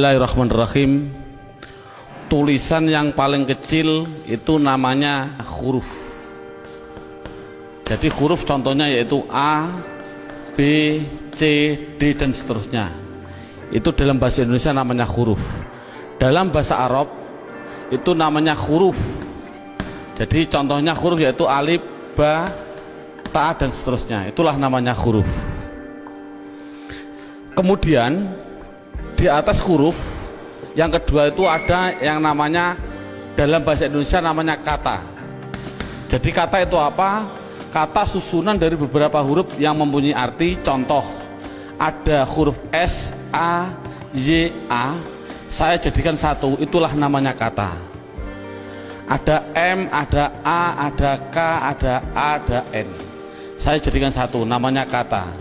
Bismillahirrahmanirrahim. Tulisan yang paling kecil itu namanya huruf. Jadi huruf contohnya yaitu A B C D dan seterusnya. Itu dalam bahasa Indonesia namanya huruf. Dalam bahasa Arab itu namanya huruf. Jadi contohnya huruf yaitu alif ba ta dan seterusnya. Itulah namanya huruf. Kemudian di atas huruf. Yang kedua itu ada yang namanya dalam bahasa Indonesia namanya kata. Jadi kata itu apa? Kata susunan dari beberapa huruf yang mempunyai arti contoh. Ada huruf S A Y A. Saya jadikan satu itulah namanya kata. Ada M ada A ada K ada A ada N. Saya jadikan satu namanya kata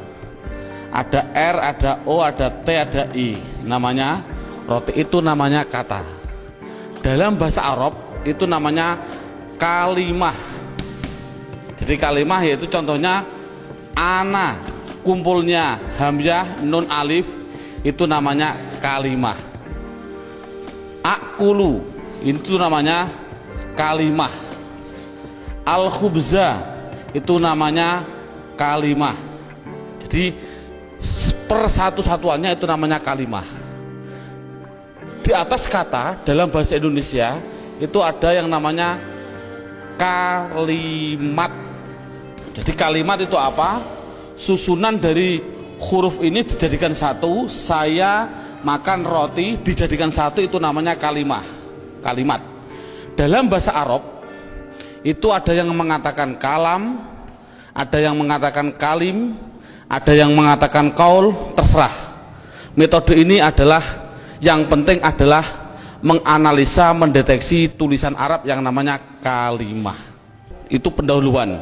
ada R, ada O, ada T, ada I. Namanya roti itu namanya kata. Dalam bahasa Arab itu namanya kalimah. Jadi kalimah yaitu contohnya ana kumpulnya. Hamzah nun alif itu namanya kalimah. Akulu itu namanya kalimah. Al khubza itu namanya kalimah. Jadi persatu-satuannya itu namanya kalimah. Di atas kata dalam bahasa Indonesia itu ada yang namanya kalimat. Jadi kalimat itu apa? Susunan dari huruf ini dijadikan satu saya makan roti dijadikan satu itu namanya kalimah. Kalimat. Dalam bahasa Arab itu ada yang mengatakan kalam ada yang mengatakan kalim ada yang mengatakan kaul terserah. Metode ini adalah yang penting adalah menganalisa mendeteksi tulisan Arab yang namanya kalimah. Itu pendahuluan.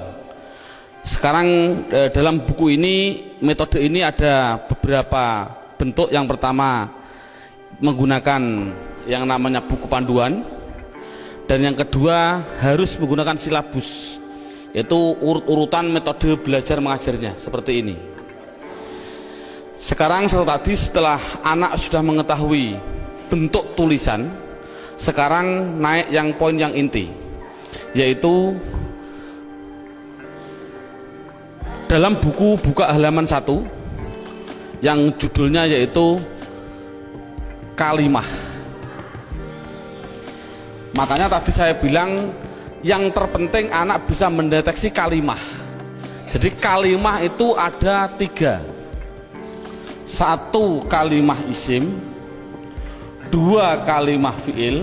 Sekarang eh, dalam buku ini metode ini ada beberapa bentuk. Yang pertama menggunakan yang namanya buku panduan. Dan yang kedua harus menggunakan silabus yaitu urut-urutan metode belajar mengajarnya seperti ini sekarang setelah tadi setelah anak sudah mengetahui bentuk tulisan, sekarang naik yang poin yang inti, yaitu dalam buku buka halaman satu yang judulnya yaitu kalimah. Makanya tadi saya bilang yang terpenting anak bisa mendeteksi kalimah. Jadi kalimah itu ada tiga satu kalimah isim dua kalimah fiil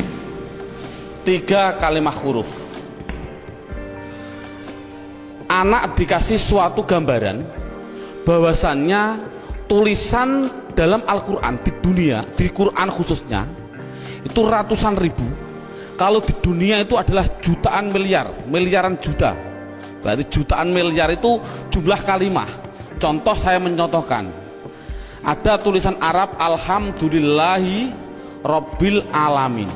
tiga kalimah huruf. Anak dikasih suatu gambaran bahwasannya tulisan dalam Al-Quran di dunia di Quran khususnya itu ratusan ribu. Kalau di dunia itu adalah jutaan miliar miliaran juta. Berarti jutaan miliar itu jumlah kalimah. Contoh saya mencontohkan ada tulisan Arab Alhamdulillahi Robbil Alamin.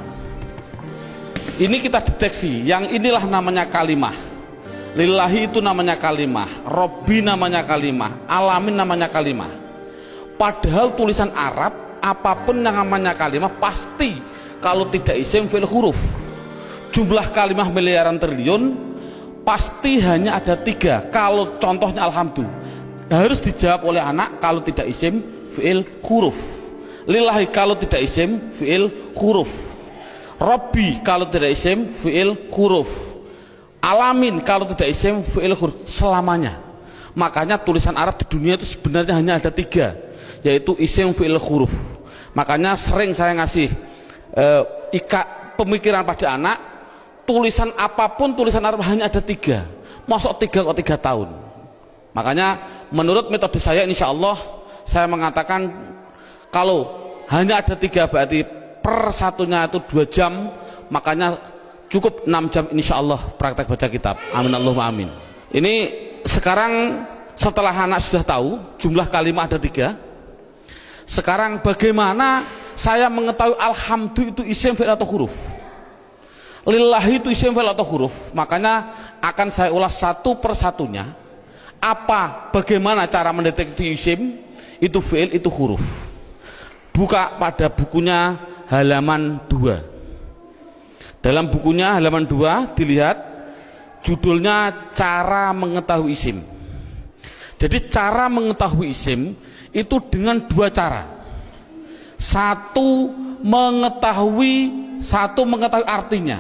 Ini kita deteksi. Yang inilah namanya kalimah. Lillahi itu namanya kalimah. Robbi namanya kalimah. Alamin namanya kalimah. Padahal tulisan Arab apa pun yang namanya kalimah pasti kalau tidak isim fil huruf. Jumlah kalimah miliaran triliun pasti hanya ada tiga. Kalau contohnya alhamdulillah harus dijawab oleh anak kalau tidak isim fi'il huruf. Lillahi kalau tidak isim fi'il huruf. Rabbi kalau tidak isim fi'il huruf. Alamin kalau tidak isim fi'il huruf. Selamanya. Makanya tulisan Arab di dunia itu sebenarnya hanya ada tiga yaitu isim fi'il huruf. Makanya sering saya ngasih uh, ika pemikiran pada anak tulisan apa pun tulisan Arab hanya ada tiga. Masuk tiga kok tiga tahun. Makanya menurut metode saya insya Allah saya mengatakan kalau hanya ada tiga berarti per satunya itu dua jam makanya cukup enam jam insya Allah praktek baca kitab. Amin Allahumma amin. Ini sekarang setelah anak sudah tahu jumlah kalimat ada tiga sekarang bagaimana saya mengetahui alhamdulillah itu isim fi'il atau huruf? Lillahi itu isim fi'il atau huruf? Makanya akan saya ulas satu persatunya apa bagaimana cara mendeteksi isim itu fi'il itu huruf. Buka pada bukunya halaman 2 dalam bukunya halaman 2 dilihat judulnya cara mengetahui isim. Jadi cara mengetahui isim itu dengan dua cara. Satu mengetahui satu mengetahui artinya.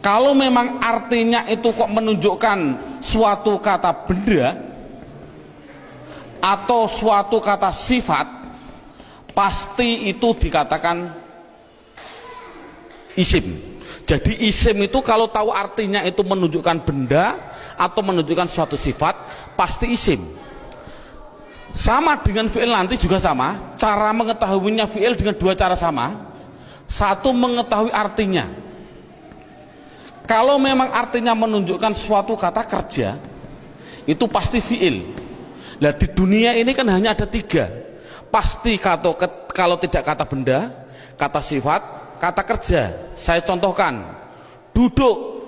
Kalau memang artinya itu kok menunjukkan suatu kata benda atau suatu kata sifat pasti itu dikatakan isim. Jadi isim itu kalau tahu artinya itu menunjukkan benda atau menunjukkan suatu sifat pasti isim. Sama dengan fi'il nanti juga sama. Cara mengetahuinya fi'il dengan dua cara sama. Satu mengetahui artinya. Kalau memang artinya menunjukkan suatu kata kerja, itu pasti fiil. Nah di dunia ini kan hanya ada tiga. Pasti kata, kalau tidak kata benda, kata sifat, kata kerja. Saya contohkan, duduk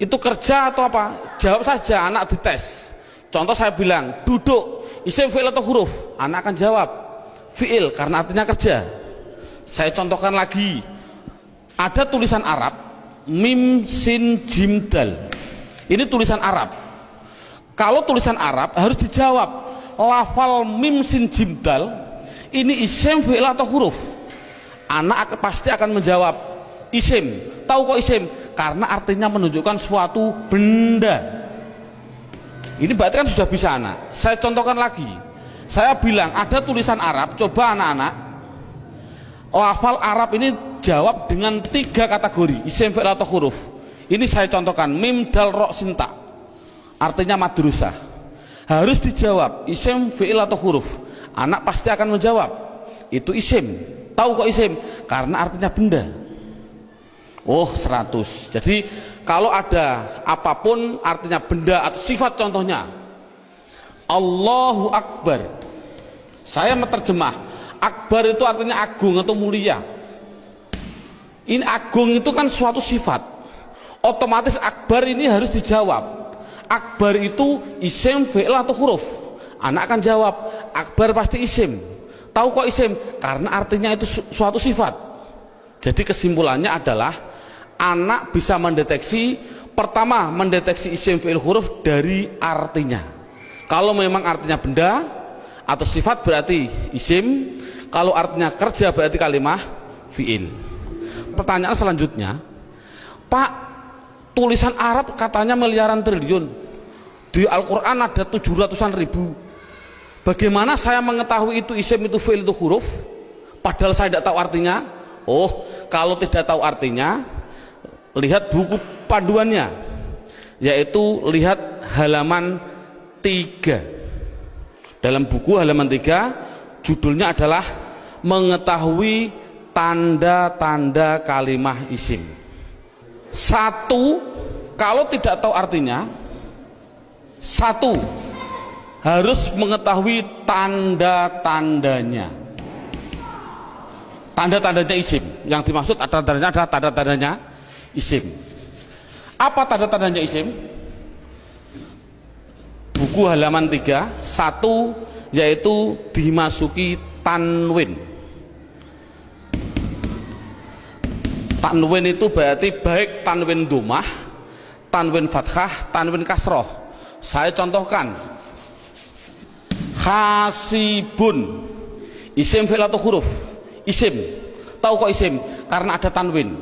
itu kerja atau apa? Jawab saja anak dites. Contoh saya bilang, duduk, isim fiil atau huruf? Anak akan jawab, fiil karena artinya kerja. Saya contohkan lagi, ada tulisan Arab, mim sin jim dal ini tulisan Arab kalau tulisan Arab harus dijawab. Lafal mim sin jim dal ini isim fi'il atau huruf? Anak pasti akan menjawab isim. Tahu kok isim? Karena artinya menunjukkan suatu benda. Ini berarti kan sudah bisa anak. Saya contohkan lagi. Saya bilang ada tulisan Arab coba anak-anak. Lafal Arab ini jawab dengan tiga kategori isim fi'il atau huruf. Ini saya contohkan mim dal ro sinta artinya madrusah harus dijawab isim fi'il atau huruf. Anak pasti akan menjawab itu isim. Tahu kok isim? Karena artinya benda. Oh 100 jadi kalau ada apa pun artinya benda atau sifat contohnya Allahu Akbar. Saya menerjemah Akbar itu artinya agung atau mulia. Ini agung itu kan suatu sifat. Otomatis akbar ini harus dijawab akbar itu isim fi'il atau huruf? Anak akan jawab akbar pasti isim. Tahu kok isim? Karena artinya itu su suatu sifat. Jadi kesimpulannya adalah anak bisa mendeteksi pertama mendeteksi isim fi'il huruf dari artinya. Kalau memang artinya benda atau sifat berarti isim. Kalau artinya kerja berarti kalimah fi'il. Pertanyaan selanjutnya Pak tulisan Arab katanya miliaran triliun. Di Al-Quran ada tujuh ratusan ribu. Bagaimana saya mengetahui itu isim itu fi'il itu huruf? Padahal saya tidak tahu artinya. Oh kalau tidak tahu artinya lihat buku panduannya. Yaitu lihat halaman 3 dalam buku halaman 3 judulnya adalah mengetahui tanda-tanda kalimah isim satu kalau tidak tahu artinya satu harus mengetahui tanda-tandanya. Tanda-tandanya isim. Yang dimaksud tanda-tandanya adalah tanda-tandanya isim. Apa tanda-tandanya isim? Buku halaman 3 satu yaitu dimasuki tanwin tanwin itu berarti baik tanwin dumah tanwin fathah tanwin kasroh. Saya contohkan. Hasibun isim fi'il atau huruf? Isim. Tahu kok isim? Karena ada tanwin.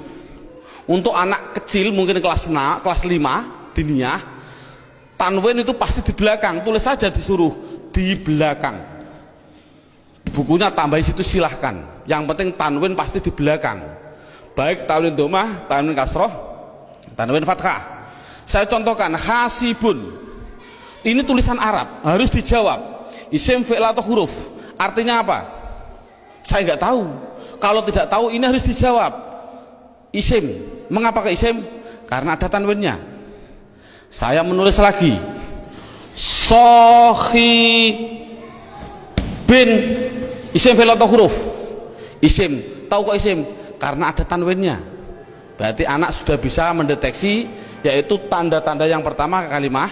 Untuk anak kecil mungkin kelas 6 kelas 5 diniyah tanwin itu pasti di belakang. Tulis saja disuruh di belakang. Bukunya tambah situ silahkan. Yang penting tanwin pasti di belakang baik tanwin domah, tanwin kasroh, tanwin fathah. Saya contohkan hasibun. Ini tulisan Arab, harus dijawab. Isim fi'il atau huruf. Artinya apa? Saya nggak tahu. Kalau tidak tahu ini harus dijawab. Isim. Mengapa ke isim? Karena ada tanwinnya. Saya menulis lagi. Sohi bin isim fi'il atau huruf. Isim. Tahu kok isim? Karena ada tanwinnya. Berarti anak sudah bisa mendeteksi yaitu tanda-tanda yang pertama kalimah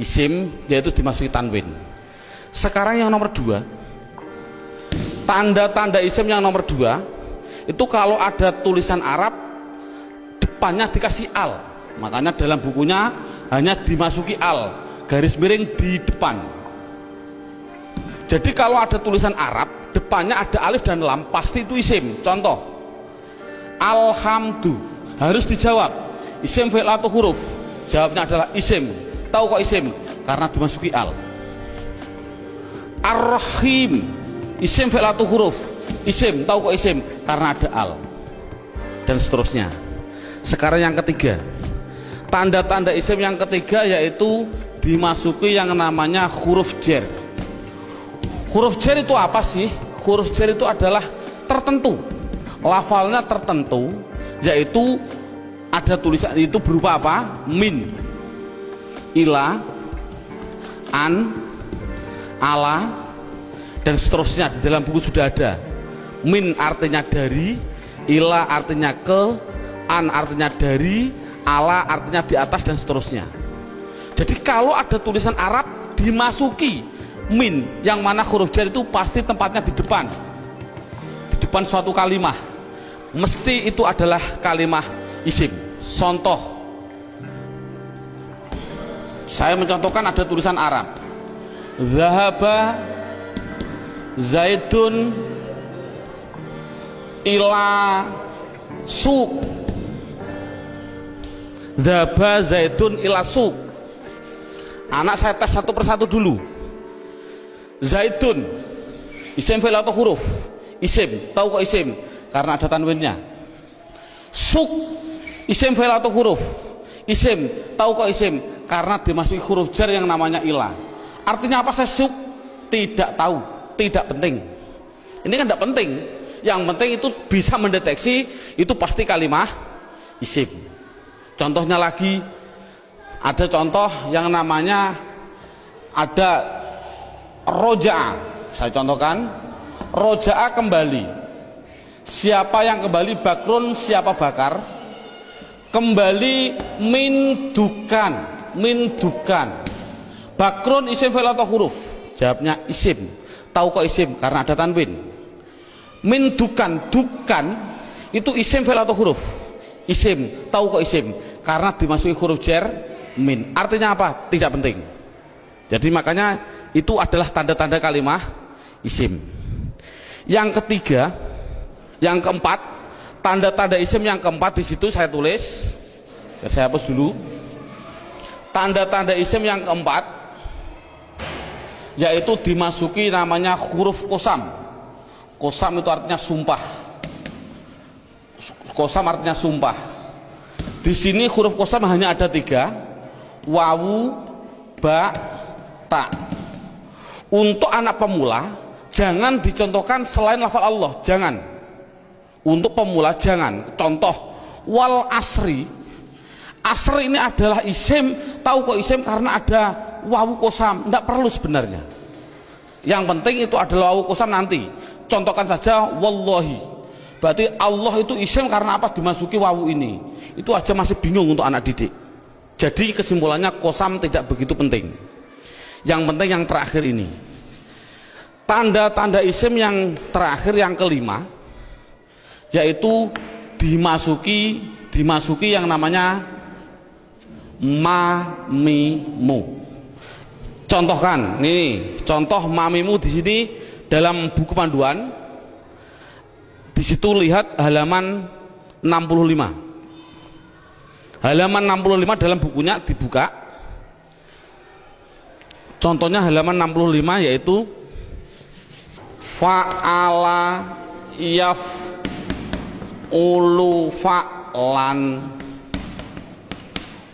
isim yaitu dimasuki tanwin. Sekarang yang nomor dua tanda-tanda isim yang nomor dua itu kalau ada tulisan Arab depannya dikasih al. Makanya dalam bukunya hanya dimasuki al garis miring di depan. Jadi kalau ada tulisan Arab depannya ada alif dan lam pasti itu isim. Contoh alhamdu. Harus dijawab. Isim fi'il atau huruf? Jawabnya adalah isim. Tahu kok isim? Karena dimasuki al. Ar-rahim. Isim fi'il atau huruf? Isim. Tahu kok isim? Karena ada al. Dan seterusnya. Sekarang yang ketiga. Tanda-tanda isim yang ketiga yaitu dimasuki yang namanya huruf jer. Huruf jer itu apa sih? Huruf jer itu adalah tertentu lafalnya tertentu yaitu ada tulisan itu berupa apa? Min. Ila an ala dan seterusnya. Di dalam buku sudah ada. Min artinya dari ila artinya ke an artinya dari ala artinya di atas dan seterusnya. Jadi kalau ada tulisan Arab dimasuki min. Yang mana huruf jar itu pasti tempatnya di depan. Di depan suatu kalimah mesti itu adalah kalimah isim. Contoh. Saya mencontohkan ada tulisan Arab. Zahaba Zaidun ila suk Daba Zaidun ila suk Anak saya tes satu persatu dulu. Zaidun. Isim fil atau huruf? Isim, tahu kok isim? Karena ada tanwinnya. Suk. Isim fil atau huruf? Isim, tahu kok isim? Karena dimasuki huruf jar yang namanya ilah. Artinya apa? Saya suk? Tidak tahu, tidak penting. Ini kan tidak penting. Yang penting itu bisa mendeteksi Itu pasti kalimah isim. Contohnya lagi ada contoh yang namanya ada roja. Saya contohkan roja kembali. Siapa yang kembali bakrun siapa bakar? Kembali mindukan, mindukan. Bakrun isim fil atau huruf? Jawabnya isim. Tahu kok isim karena ada tanwin. Mindukan, dukan itu isim fil atau huruf? isim tahu kok isim karena dimasuki huruf jer min artinya apa tidak penting jadi makanya itu adalah tanda-tanda kalimah isim yang ketiga yang keempat tanda-tanda isim yang keempat di situ saya tulis. Ya, saya hapus dulu. Tanda-tanda isim yang keempat yaitu dimasuki namanya huruf kosam. Kosam itu artinya sumpah. Kosam artinya sumpah. Di sini huruf kosam hanya ada tiga. Wawu ba ta. Untuk anak pemula jangan dicontohkan selain lafal Allah. Jangan untuk pemula jangan contoh wal asri. Asri ini adalah isim tahu kok isim karena ada wawu kosam tidak perlu sebenarnya. Yang penting itu adalah wawu kosam nanti. Contohkan saja wallahi. Berarti Allah itu isim karena apa? Dimasuki wawu ini. Itu aja masih bingung untuk anak didik. Jadi kesimpulannya kosam tidak begitu penting. Yang penting yang terakhir ini. Tanda-tanda isim yang terakhir yang kelima yaitu dimasuki dimasuki yang namanya mamimu. Contohkan ini contoh mamimu di sini dalam buku panduan. Di situ lihat halaman 65 halaman 65 dalam bukunya dibuka. Contohnya halaman 65 yaitu fa'ala yaf ulu fa'lan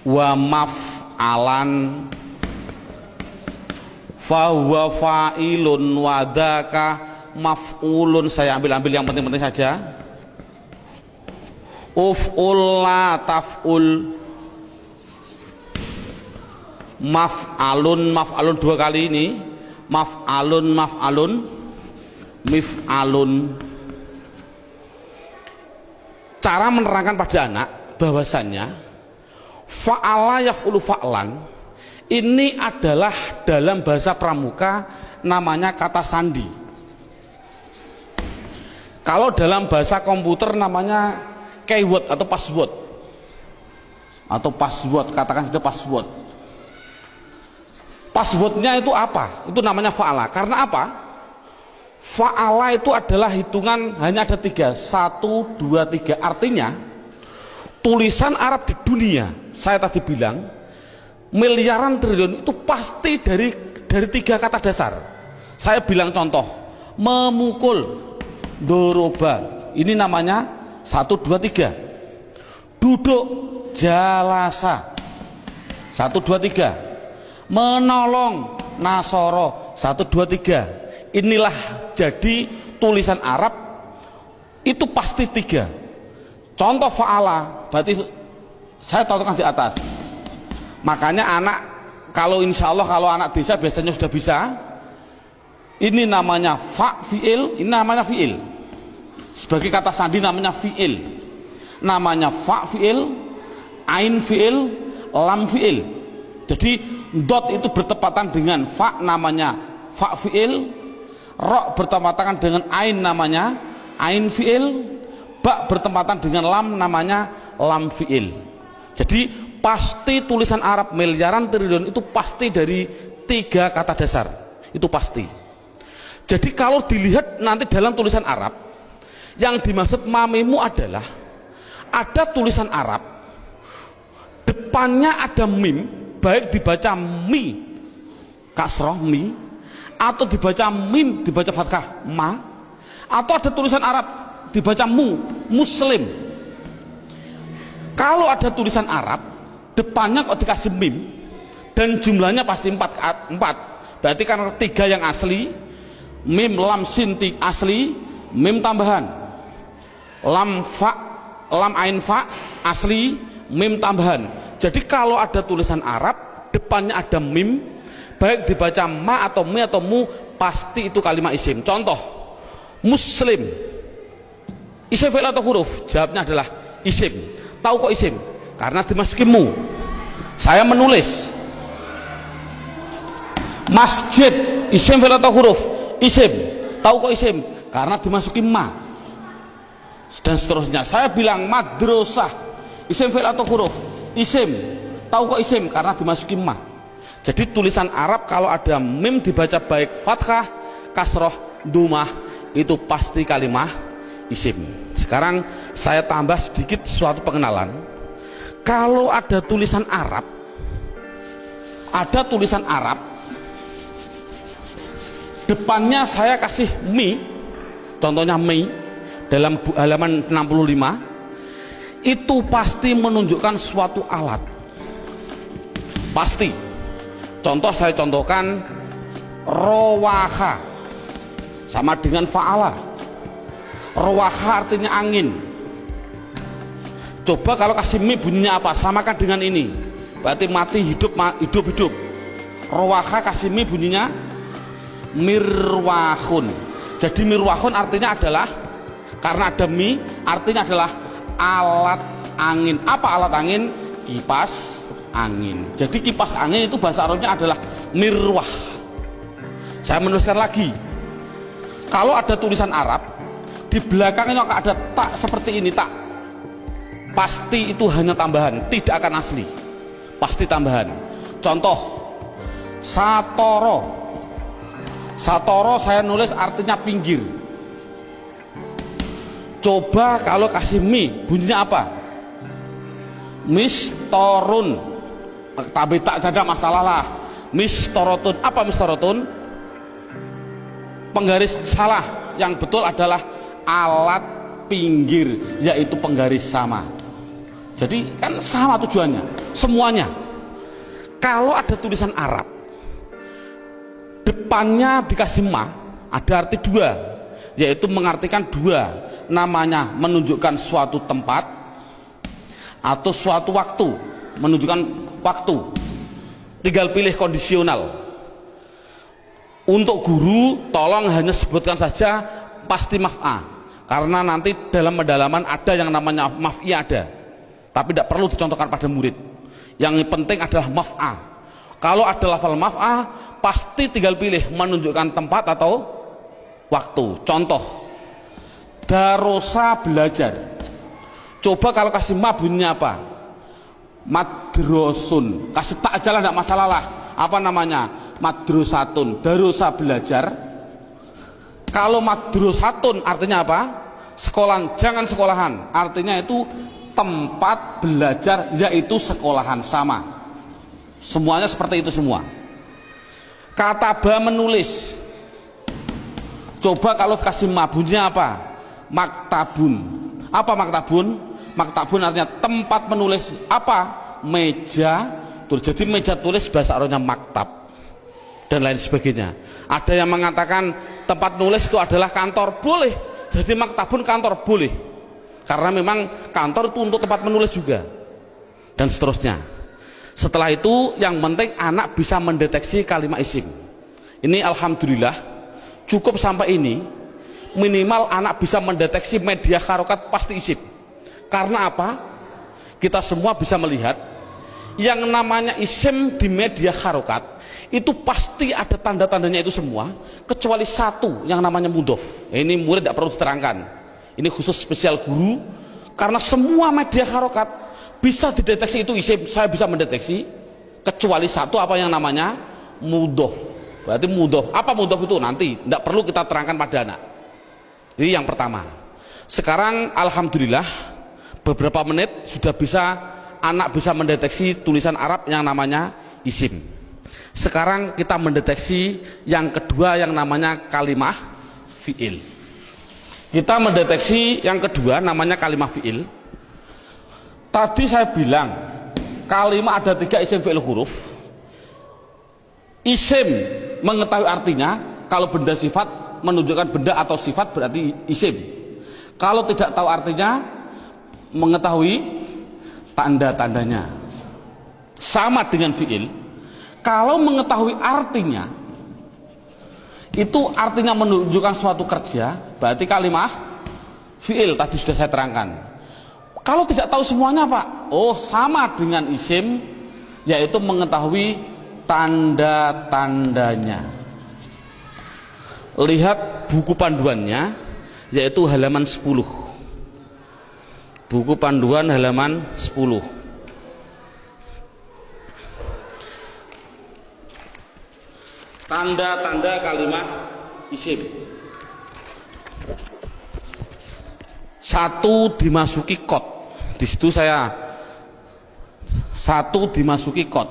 wa maf'alan fahuwa fa'ilun wadaka maf'ulun. Saya ambil-ambil yang penting-penting saja. Uf'ul la taf'ul. Maf'alun maf'alun dua kali ini. Maf'alun maf'alun. Mif'alun cara menerangkan pada anak bahwasannya fa'ala yaf'ulu fa'lan ini adalah dalam bahasa pramuka namanya kata sandi. Kalau dalam bahasa komputer namanya keyword atau password. Atau password katakan saja password. Passwordnya itu apa? Itu namanya fa'ala. Karena apa fa'ala itu adalah hitungan hanya ada tiga. Satu dua tiga. Artinya tulisan Arab di dunia saya tadi bilang miliaran triliun itu pasti dari dari tiga kata dasar. Saya bilang contoh memukul doroba ini namanya satu dua tiga. Duduk jalasa. Satu dua tiga. Menolong nasoro. Satu dua tiga inilah jadi tulisan Arab itu pasti tiga. Contoh fa'ala berarti saya contohkan di atas. Makanya anak kalau insya Allah kalau anak desa biasanya sudah bisa. Ini namanya fa fi'il ini namanya fi'il. Sebagai kata sandi namanya fi'il. Namanya fa fi'il ain fi'il lam fi'il. Jadi dot itu bertepatan dengan fa namanya fa fi'il ro bertepatan dengan ain namanya ain fi'il. Ba bertepatan dengan lam namanya lam fi'il. Jadi pasti tulisan Arab miliaran triliun itu pasti dari tiga kata dasar. Itu pasti. Jadi kalau dilihat nanti dalam tulisan Arab yang dimaksud mamimu adalah ada tulisan Arab depannya ada mim baik dibaca mi kasroh mi atau dibaca mim dibaca fathah ma. Atau ada tulisan Arab dibaca mu muslim. Kalau ada tulisan Arab depannya kok dikasih mim dan jumlahnya pasti empat, empat. berarti karena tiga yang asli mim lam sinti asli mim tambahan. Lam fa lam ain fa asli mim tambahan. Jadi kalau ada tulisan Arab depannya ada mim baik dibaca ma atau mi atau mu pasti itu kalimat isim. Contoh muslim. Isim fi'il atau huruf? Jawabnya adalah isim. Tahu kok isim? Karena dimasuki mu. Saya menulis. Masjid isim fil atau huruf? Isim. Tahu kok isim? Karena dimasuki ma. Dan seterusnya. Saya bilang madrasah. Isim fil atau huruf? Isim. Tahu kok isim? Karena dimasuki ma jadi tulisan Arab kalau ada mim dibaca baik fathah kasroh dumah itu pasti kalimah isim. Sekarang saya tambah sedikit suatu pengenalan. Kalau ada tulisan Arab ada tulisan Arab depannya saya kasih mi contohnya mi dalam halaman 65 itu pasti menunjukkan suatu alat. Pasti contoh saya contohkan rowaha. Sama dengan fa'ala. Rowaha artinya angin. Coba kalau kasih mie bunyinya apa? Samakan dengan ini. Berarti mati hidup hidup hidup. Rawaka kasih mie bunyinya mirwahun. Jadi mirwahun artinya adalah karena ada mie artinya adalah alat angin. Apa alat angin? Kipas angin. Jadi kipas angin itu bahasa Arabnya adalah mirwah. Saya menuliskan lagi. Kalau ada tulisan Arab di belakangnya ada tak seperti ini tak. Pasti itu hanya tambahan tidak akan asli. Pasti tambahan. Contoh satoro. Satoro saya nulis artinya pinggir. Coba kalau kasih mi bunyinya apa? Mistorun tapi tak ada masalah lah. Mistorotun apa mistorotun penggaris salah yang betul adalah alat pinggir yaitu penggaris sama. Jadi kan sama tujuannya, semuanya. Kalau ada tulisan Arab, depannya dikasih ma, ada arti dua, yaitu mengartikan dua, namanya menunjukkan suatu tempat atau suatu waktu, menunjukkan waktu. Tinggal pilih kondisional. Untuk guru, tolong hanya sebutkan saja pasti maf'a. Karena nanti dalam pendalaman ada yang namanya maf'i ada tapi tidak perlu dicontohkan pada murid yang penting adalah maf'a kalau ada lafal maf'a pasti tinggal pilih menunjukkan tempat atau waktu contoh darosa belajar coba kalau kasih ma bunyinya apa madrosun. Kasih tak aja lah tidak masalah lah. Apa namanya? Madrosatun. Darosa belajar. Kalau madrosatun artinya apa? Sekolahan. Jangan sekolahan. Artinya itu tempat belajar yaitu sekolahan. Sama. Semuanya seperti itu semua. Kata ba menulis. Coba kalau kasih mabunnya apa? Maktabun. Apa maktabun maktabun artinya tempat menulis apa? Meja tulis. Jadi meja tulis bahasa Arabnya maktab dan lain sebagainya. Ada yang mengatakan tempat nulis itu adalah kantor. Boleh. Jadi maktabun kantor boleh. Karena memang kantor itu untuk tempat menulis juga. Dan seterusnya. Setelah itu yang penting anak bisa mendeteksi kalimat isim. Ini Alhamdulillah cukup sampai ini. Minimal anak bisa mendeteksi media harokat pasti isim karena apa kita semua bisa melihat yang namanya isim di media harokat itu pasti ada tanda-tandanya itu semua kecuali satu yang namanya mudof ini murid tidak perlu diterangkan ini khusus spesial guru karena semua media harokat bisa dideteksi itu isim saya bisa mendeteksi kecuali satu apa yang namanya mudof Berarti mudoh. Apa mudoh itu nanti? Tidak perlu kita terangkan pada anak. Ini yang pertama. Sekarang Alhamdulillah beberapa menit sudah bisa anak bisa mendeteksi tulisan Arab yang namanya isim. Sekarang kita mendeteksi yang kedua yang namanya kalimah fi'il. Kita mendeteksi yang kedua namanya kalimah fi'il. Tadi saya bilang kalimah ada tiga isim fi'il huruf. Isim mengetahui artinya kalau benda sifat menunjukkan benda atau sifat berarti isim kalau tidak tahu artinya mengetahui tanda-tandanya sama dengan fiil kalau mengetahui artinya itu artinya menunjukkan suatu kerja berarti kalimat fiil tadi sudah saya terangkan kalau tidak tahu semuanya pak oh sama dengan isim yaitu mengetahui tanda-tandanya. Lihat buku panduannya yaitu halaman 10. Buku panduan halaman 10. Tanda-tanda kalimat isim. Satu dimasuki kot. Di situ saya satu dimasuki kot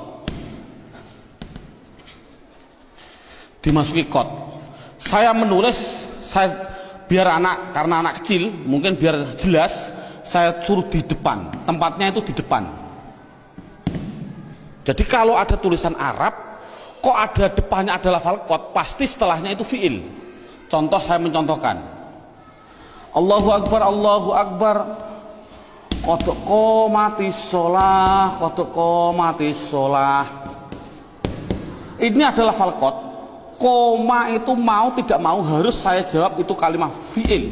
dimasuki kot saya menulis saya biar anak karena anak kecil mungkin biar jelas saya suruh di depan. Tempatnya itu di depan. Jadi kalau ada tulisan Arab kok ada depannya ada lafal kot pasti setelahnya itu fiil. Contoh saya mencontohkan. Allahu Akbar Allahu Akbar. Kotok mati sholah Kotok mati sholah. Ini adalah falkot. Koma itu mau tidak mau harus saya jawab itu kalimat fiil.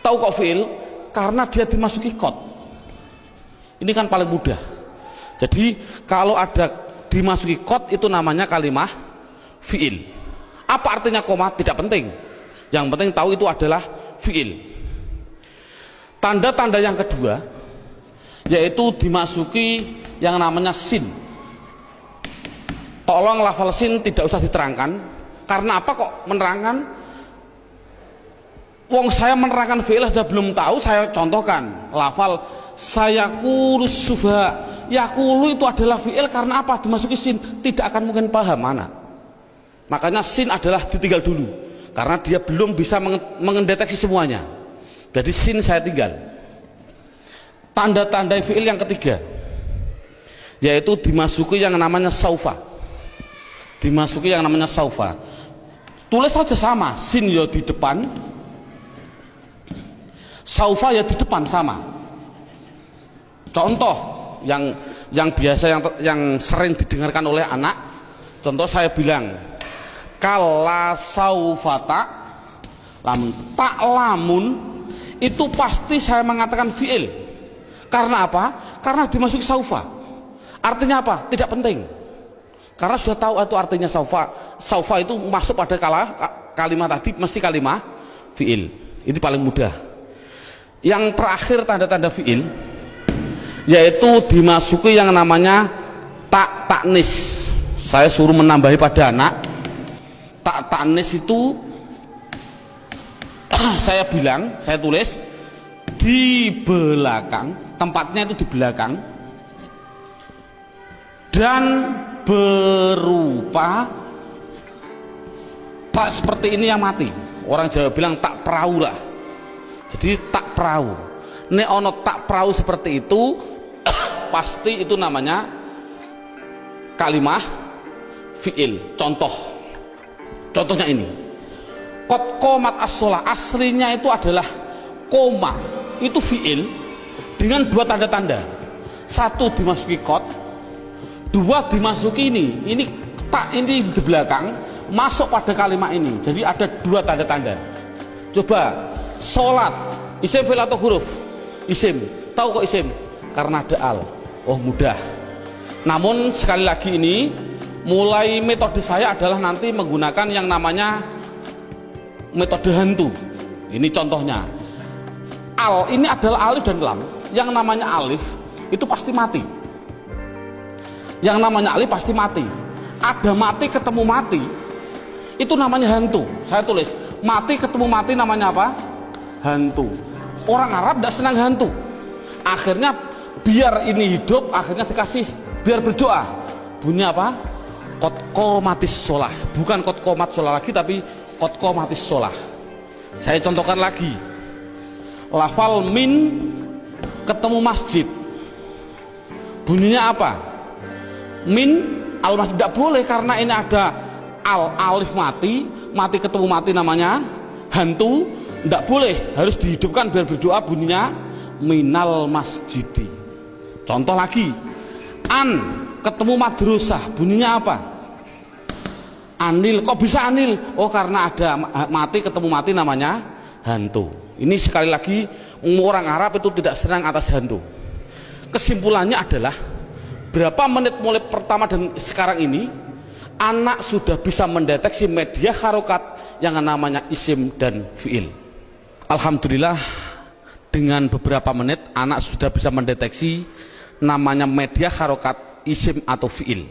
Tahu kok fiil karena dia dimasuki kot ini kan paling mudah. Jadi kalau ada dimasuki kot itu namanya kalimat fiil. Apa artinya koma? Tidak penting. Yang penting tahu itu adalah fiil. Tanda-tanda yang kedua yaitu dimasuki yang namanya sin. Tolong lafal sin tidak usah diterangkan. Karena apa kok menerangkan wong saya menerangkan fi'il saja belum tahu saya contohkan. Lafal saya kurus suba yakulu itu adalah fi'il karena apa? Dimasuki sin. Tidak akan mungkin paham mana makanya sin adalah ditinggal dulu. Karena dia belum bisa mengendeteksi semuanya. Jadi sin saya tinggal. Tanda-tanda fi'il yang ketiga yaitu dimasuki yang namanya saufa. Dimasuki yang namanya saufa. Tulis saja sama sin ya di depan saufa ya di depan sama. Contoh yang yang biasa yang yang sering didengarkan oleh anak contoh saya bilang kala saufata lamun tak lamun itu pasti saya mengatakan fiil. Karena apa? Karena dimasuki saufa. Artinya apa? Tidak penting. Karena sudah tahu itu artinya saufa. Saufa itu masuk pada kala, kalimat tadi mesti kalimat fiil. ini paling mudah yang terakhir tanda-tanda fiil yaitu dimasuki yang namanya tak taknis. Saya suruh menambahi pada anak tak taknis itu saya bilang saya tulis di belakang tempatnya itu di belakang dan berupa tak seperti ini yang mati. Orang Jawa bilang tak perahu lah jadi tak perahu. Ini ono tak perahu seperti itu pasti itu namanya kalimah fiil. Contoh. Contohnya ini. Kot komat as aslinya itu adalah koma. Itu fiil dengan dua tanda-tanda. Satu dimasuki kot dua dimasuki ini. Ini tak ini di belakang masuk pada kalimat ini. Jadi ada dua tanda-tanda. Coba sholat. Isim fil atau huruf? Isim. Tahu kok isim? Karena ada al. Oh mudah. Namun sekali lagi ini mulai metode saya adalah nanti menggunakan yang namanya metode hantu. Ini contohnya. Al ini adalah alif dan lam. Yang namanya alif itu pasti mati. Yang namanya alif pasti mati. Ada mati ketemu mati itu namanya hantu. Saya tulis mati ketemu mati namanya apa hantu. Orang Arab tidak senang hantu. Akhirnya biar ini hidup akhirnya dikasih biar berdoa. Bunyi apa? Kotko matis solah bukan kotko mat solah lagi tapi kotko matis solah saya contohkan lagi. Lafal min ketemu masjid. Bunyinya apa? Min al masjid tidak boleh karena ini ada al alif mati mati ketemu mati namanya hantu tidak boleh harus dihidupkan biar berdoa bunyinya minal masjidi. Contoh lagi an ketemu madrusah bunyinya apa? Anil kok bisa anil? Oh karena ada mati ketemu mati namanya hantu. Ini sekali lagi orang Arab itu tidak senang atas hantu. Kesimpulannya adalah berapa menit mulai pertama dan sekarang ini anak sudah bisa mendeteksi media harokat yang namanya isim dan fiil Alhamdulillah dengan beberapa menit anak sudah bisa mendeteksi namanya media harokat isim atau fiil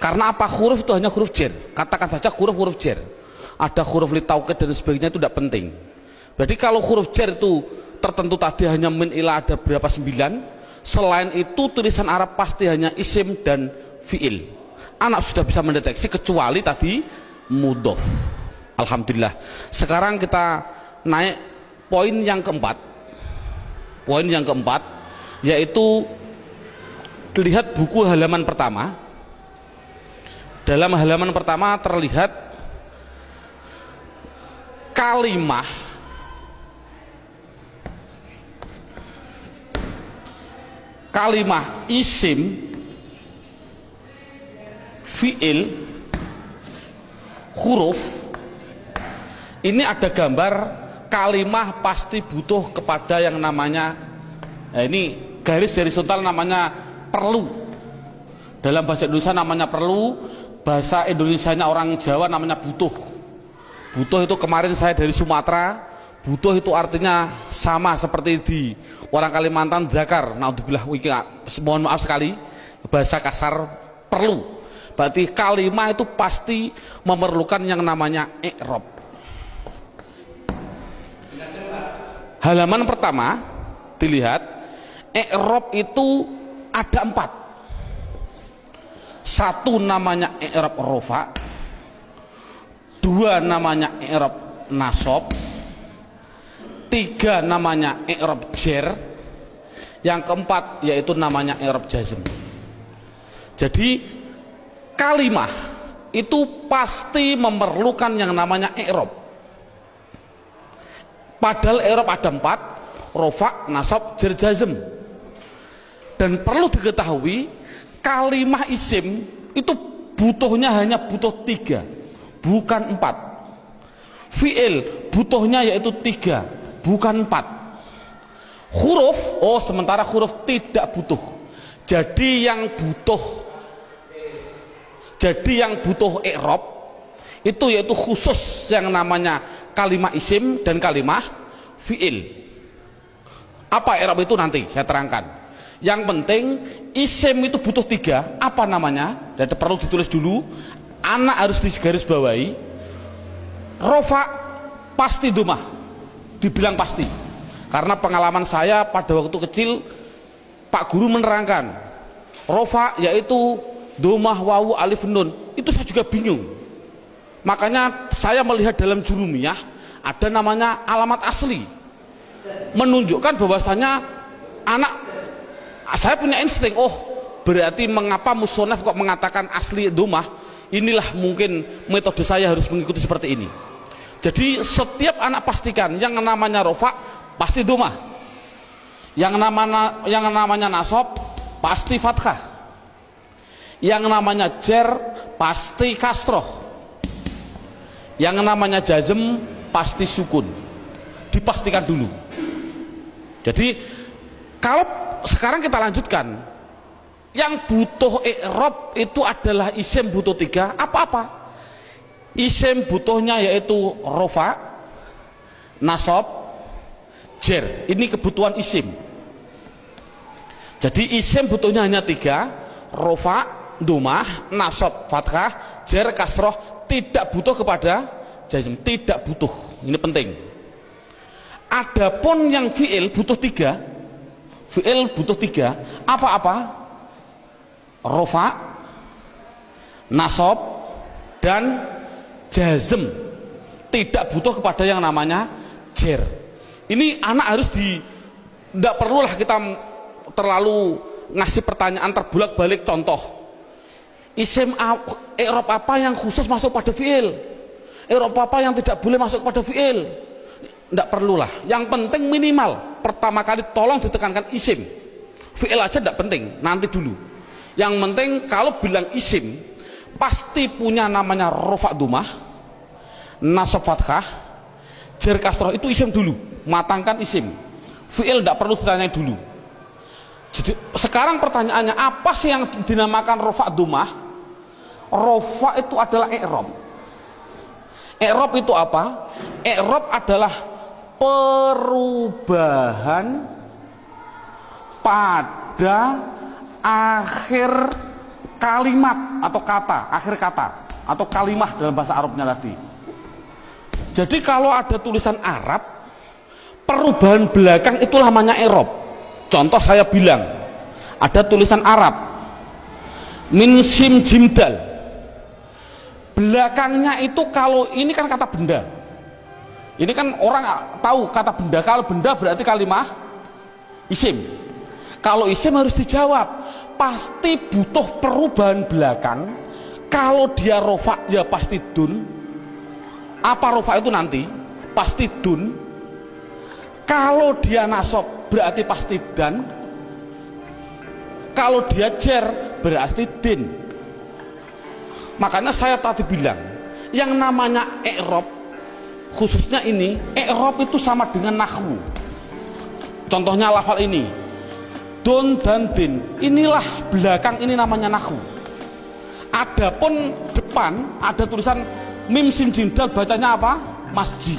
karena apa huruf itu hanya huruf jer katakan saja huruf-huruf jer ada huruf litauket dan sebagainya itu tidak penting jadi kalau huruf jer itu tertentu tadi hanya min ila ada berapa sembilan Selain itu tulisan Arab pasti hanya isim dan fiil. Anak sudah bisa mendeteksi kecuali tadi mudof. Alhamdulillah. Sekarang kita naik poin yang keempat. Poin yang keempat yaitu lihat buku halaman pertama. Dalam halaman pertama terlihat kalimah kalimah isim fiil huruf ini ada gambar kalimah pasti butuh kepada yang namanya nah ini garis dari suntal namanya perlu. Dalam bahasa Indonesia namanya perlu bahasa Indonesia orang Jawa namanya butuh. Butuh itu kemarin saya dari Sumatera butuh itu artinya sama seperti di orang Kalimantan Dakar naudzubillah mohon maaf sekali bahasa kasar perlu. Berarti kalimah itu pasti memerlukan yang namanya ikrob halaman pertama dilihat ikrob itu ada empat. Satu namanya ikrob rofa dua namanya ikrob nasob tiga namanya i'rab jer yang keempat yaitu namanya i'rab jazm. Jadi kalimah itu pasti memerlukan yang namanya i'rab padahal i'rab ada empat rofa, nasab, jer, jazm dan perlu diketahui kalimah isim itu butuhnya hanya butuh tiga bukan empat. Fi'il butuhnya yaitu tiga bukan empat. Huruf oh sementara huruf tidak butuh. Jadi yang butuh jadi yang butuh i'rab itu yaitu khusus yang namanya kalimat isim dan kalimat fiil. Apa i'rab itu nanti? Saya terangkan. Yang penting isim itu butuh tiga. Apa namanya? Dan perlu ditulis dulu. Anak harus digaris bawahi rofa pasti dumah. Dibilang pasti. Karena pengalaman saya pada waktu kecil Pak Guru menerangkan rofa yaitu domah wawu alif nun. Itu saya juga bingung makanya saya melihat dalam jurumiyah ada namanya alamat asli. Menunjukkan bahwasanya anak saya punya insting oh berarti mengapa musonef kok mengatakan asli domah inilah mungkin metode saya harus mengikuti seperti ini. Jadi setiap anak pastikan yang namanya rofa pasti domah yang namanya yang namanya nasob pasti fathah. Yang namanya jer pasti kasroh yang namanya jazm pasti sukun. Dipastikan dulu. Jadi kalau sekarang kita lanjutkan yang butuh i'rab itu adalah isim butuh tiga apa-apa. Isim butuhnya yaitu rofa nasob jer. Ini kebutuhan isim. Jadi isim butuhnya hanya tiga rofa dumah nasob fathah jer kasroh tidak butuh kepada jazm tidak butuh. Ini penting. Adapun yang fiil butuh tiga fiil butuh tiga apa-apa? Rofa nasob dan jazm. Tidak butuh kepada yang namanya jer. Ini anak harus di tidak perlulah kita terlalu ngasih pertanyaan terbulak balik contoh isim Eropa apa yang khusus masuk pada fiil Eropa apa yang tidak boleh masuk pada fiil tidak perlulah. Yang penting minimal pertama kali tolong ditekankan isim fiil aja tidak penting nanti dulu. Yang penting kalau bilang isim pasti punya namanya rofa dumah nasab fathah jer kasroh itu isim dulu. Matangkan isim fi'il tidak perlu ditanya dulu jadi sekarang pertanyaannya apa sih yang dinamakan rofa dumah rofa itu adalah i'rob i'rob itu apa i'rob adalah perubahan pada akhir kalimat atau kata, akhir kata atau kalimah dalam bahasa Arabnya tadi. Jadi kalau ada tulisan Arab, perubahan belakang itu namanya Erob. Contoh saya bilang, ada tulisan Arab, min sim jimdal. Belakangnya itu kalau ini kan kata benda. Ini kan orang tahu kata benda. Kalau benda berarti kalimah isim. Kalau isim harus dijawab, pasti butuh perubahan belakang. Kalau dia rofa ya pasti dun. Apa rofa itu nanti? Pasti dun. Kalau dia nasab berarti pasti dan. Kalau dia jer berarti din. Makanya saya tadi bilang, yang namanya i'rab khususnya ini, i'rab itu sama dengan nahwu. Contohnya lafal ini, don dan din inilah belakang ini namanya nahu adapun depan ada tulisan mim sim jindal bacanya apa masjid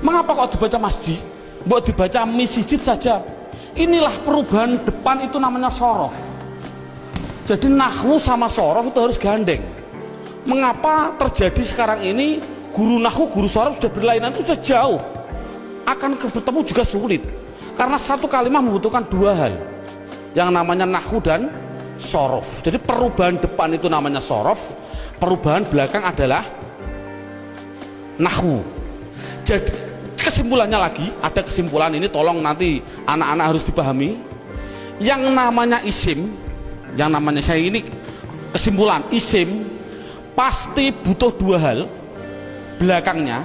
mengapa kok dibaca masjid buat dibaca misijid saja. Inilah perubahan depan itu namanya sorof. Jadi nahu sama sorof itu harus gandeng. Mengapa terjadi sekarang ini guru nahu guru sorof sudah berlainan itu sudah jauh. Akan bertemu juga sulit. Karena satu kalimat membutuhkan dua hal. Yang namanya nahu dan sorof. Jadi perubahan depan itu namanya sorof. Perubahan belakang adalah nahu jadi kesimpulannya lagi ada kesimpulan ini tolong nanti anak-anak harus dipahami. Yang namanya isim yang namanya saya ini kesimpulan isim pasti butuh dua hal belakangnya.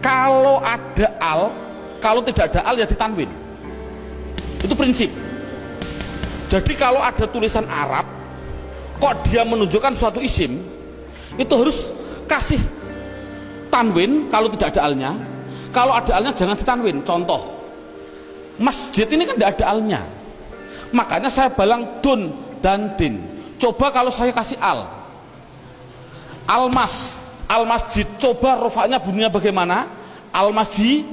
Kalau ada al kalau tidak ada al ya ditanwin. Itu prinsip. Jadi kalau ada tulisan Arab kok dia menunjukkan suatu isim itu harus kasih tanwin kalau tidak ada alnya kalau ada alnya jangan ditanwin. Contoh masjid ini kan tidak ada alnya. Makanya saya balang dun dan din. Coba kalau saya kasih al. Al mas al masjid coba rofaknya bunyinya bagaimana? Al masjid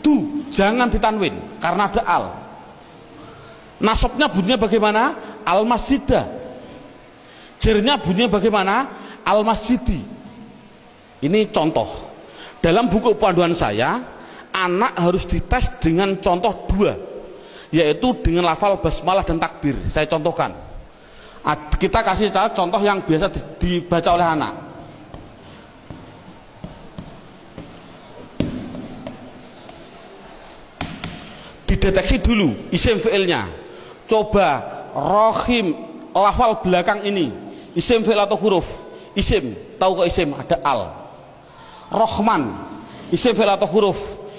du jangan ditanwin karena ada al. Nasabnya bunyinya bagaimana? Al masjidah jernya bunyinya bagaimana? Al masjidi ini contoh dalam buku panduan saya anak harus dites dengan contoh dua yaitu dengan lafal basmalah dan takbir. Saya contohkan. Kita kasih contoh yang biasa dibaca oleh anak. Dideteksi dulu isim fi'ilnya. Coba rohim lafal belakang ini. Isim fi'il atau huruf? Isim. Tahu kok isim? Ada al rohman. Isim fi'il atau huruf.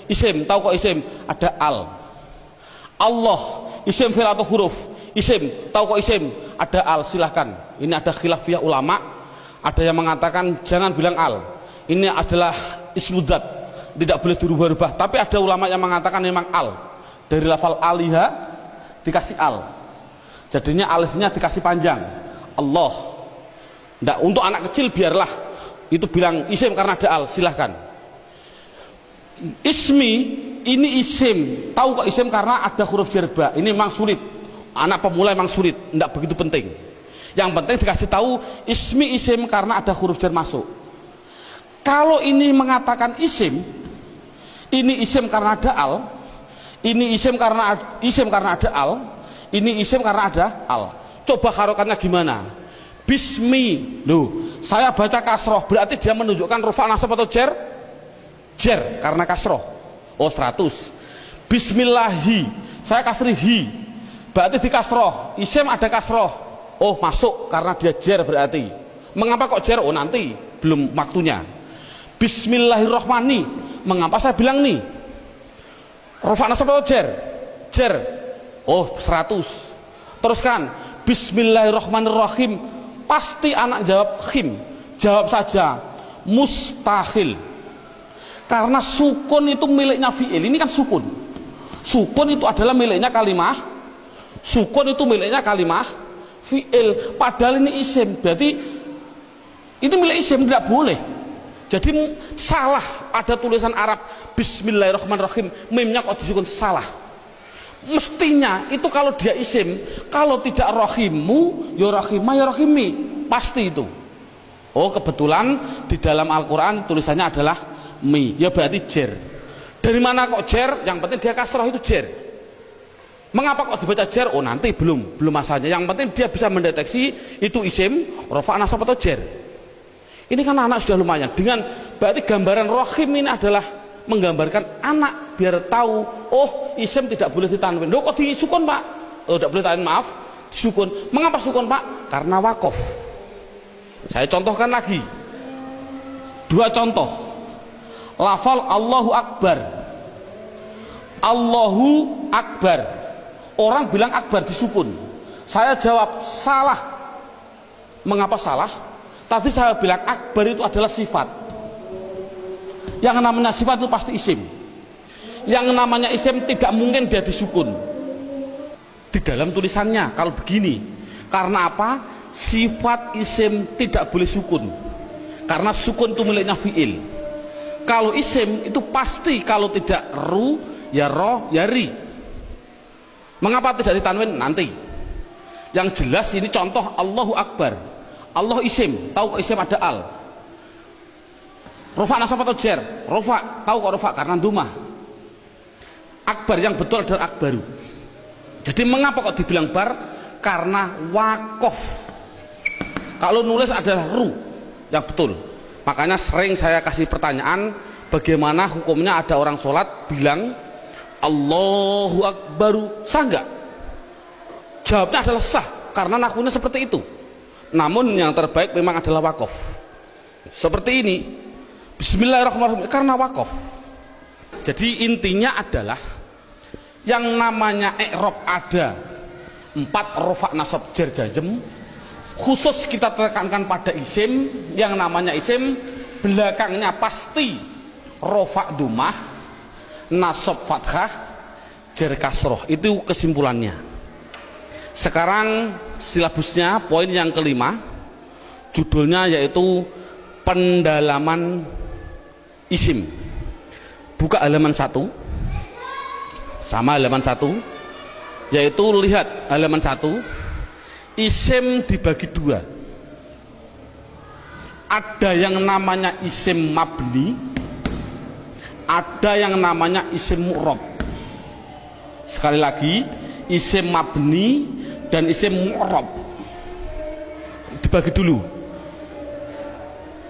Isim. Tahu kok isim? Ada al. Allah. Isim fi'il atau huruf. Isim. Tahu kok isim? Ada al. Silahkan. Ini ada khilafiyah ulama. Ada yang mengatakan jangan bilang al. Ini adalah ismudat tidak boleh dirubah-rubah. Tapi ada ulama yang mengatakan memang al. Dari lafal aliha dikasih al. Jadinya alifnya dikasih panjang. Allah. Nggak, untuk anak kecil biarlah itu bilang isim karena ada al silahkan. Ismi ini isim. Tahu kok isim karena ada huruf jerba. Ini memang sulit. Anak pemula memang sulit. Tidak begitu penting. Yang penting dikasih tahu ismi isim karena ada huruf jer masuk. Kalau ini mengatakan isim ini isim karena ada al ini isim karena isim karena ada al ini isim karena ada al. Coba harokannya gimana? Bismi. Loh saya baca kasroh berarti dia menunjukkan rufa nasab atau jer? Jer karena kasroh. Oh 100 bismillahi. Saya kasri hi. Berarti di kasroh. Isim ada kasroh. Oh masuk karena dia jer berarti. Mengapa kok jer? Oh nanti. Belum waktunya. Bismillahirrohmani. Mengapa saya bilang nih? Rafa nasab atau jer? Jer. Oh, 100. Teruskan. Bismillahirrahmanirrahim. Pasti anak jawab khim. Jawab saja mustahil. Karena sukun itu miliknya fi'il. Ini kan sukun. Sukun itu adalah miliknya kalimah. Sukun itu miliknya kalimah fi'il. Padahal ini isim. Berarti ini milik isim tidak boleh jadi salah ada tulisan Arab Bismillahirrahmanirrahim. Mimnya kok disukun salah. Mestinya itu kalau dia isim, kalau tidak rohimu, ya rohimah ya rohimi. Pasti itu. Oh kebetulan di dalam Al-Quran tulisannya adalah mi. Ya berarti jer. Dari mana kok jer? Yang penting dia kasroh itu jer. Mengapa kok dibaca jer? Oh nanti belum, belum masanya. Yang penting dia bisa mendeteksi itu isim, rofa nasab atau jer. Ini kan anak sudah lumayan. Dengan berarti gambaran rohim ini adalah menggambarkan anak biar tahu, oh isim tidak boleh ditanwin. Loh kok disukun pak? Oh tidak boleh tanwin maaf, sukun. Mengapa sukun pak? Karena wakof. Saya contohkan lagi. Dua contoh. Lafal Allahu Akbar. Allahu Akbar. Orang bilang Akbar disukun. Saya jawab salah. Mengapa salah? Tadi saya bilang akbar itu adalah sifat. Yang namanya sifat itu pasti isim. Yang namanya isim tidak mungkin dia disukun. Di dalam tulisannya kalau begini. Karena apa? Sifat isim tidak boleh sukun. Karena sukun itu miliknya fi'il. Kalau isim itu pasti kalau tidak ru ya roh ya ri. Mengapa tidak ditanwin? Nanti. Yang jelas ini contoh Allahu Akbar Allah isim tahu isim ada al rofa nasab atau jer? Rofa tahu kok rofa karena duma akbar yang betul adalah akbaru. Jadi mengapa kok dibilang bar? Karena wakof. Kalau nulis adalah ru yang betul. Makanya sering saya kasih pertanyaan bagaimana hukumnya ada orang sholat bilang Allahu Akbaru. Sah nggak? Jawabnya adalah sah karena nakunya seperti itu. Namun yang terbaik memang adalah wakaf seperti ini Bismillahirrahmanirrahim. Karena wakaf. Jadi intinya adalah yang namanya ikrob ada empat rofak nasab jar jajem khusus kita tekankan pada isim yang namanya isim belakangnya pasti rofak dumah nasab fathah jar kasroh. Itu kesimpulannya. Sekarang silabusnya poin yang kelima. Judulnya yaitu pendalaman isim. Buka halaman satu. Sama halaman satu. Yaitu lihat halaman satu. Isim dibagi dua. Ada yang namanya isim mabni. Ada yang namanya isim mu'rob sekali lagi isim mabni dan isim mu'rob dibagi dulu.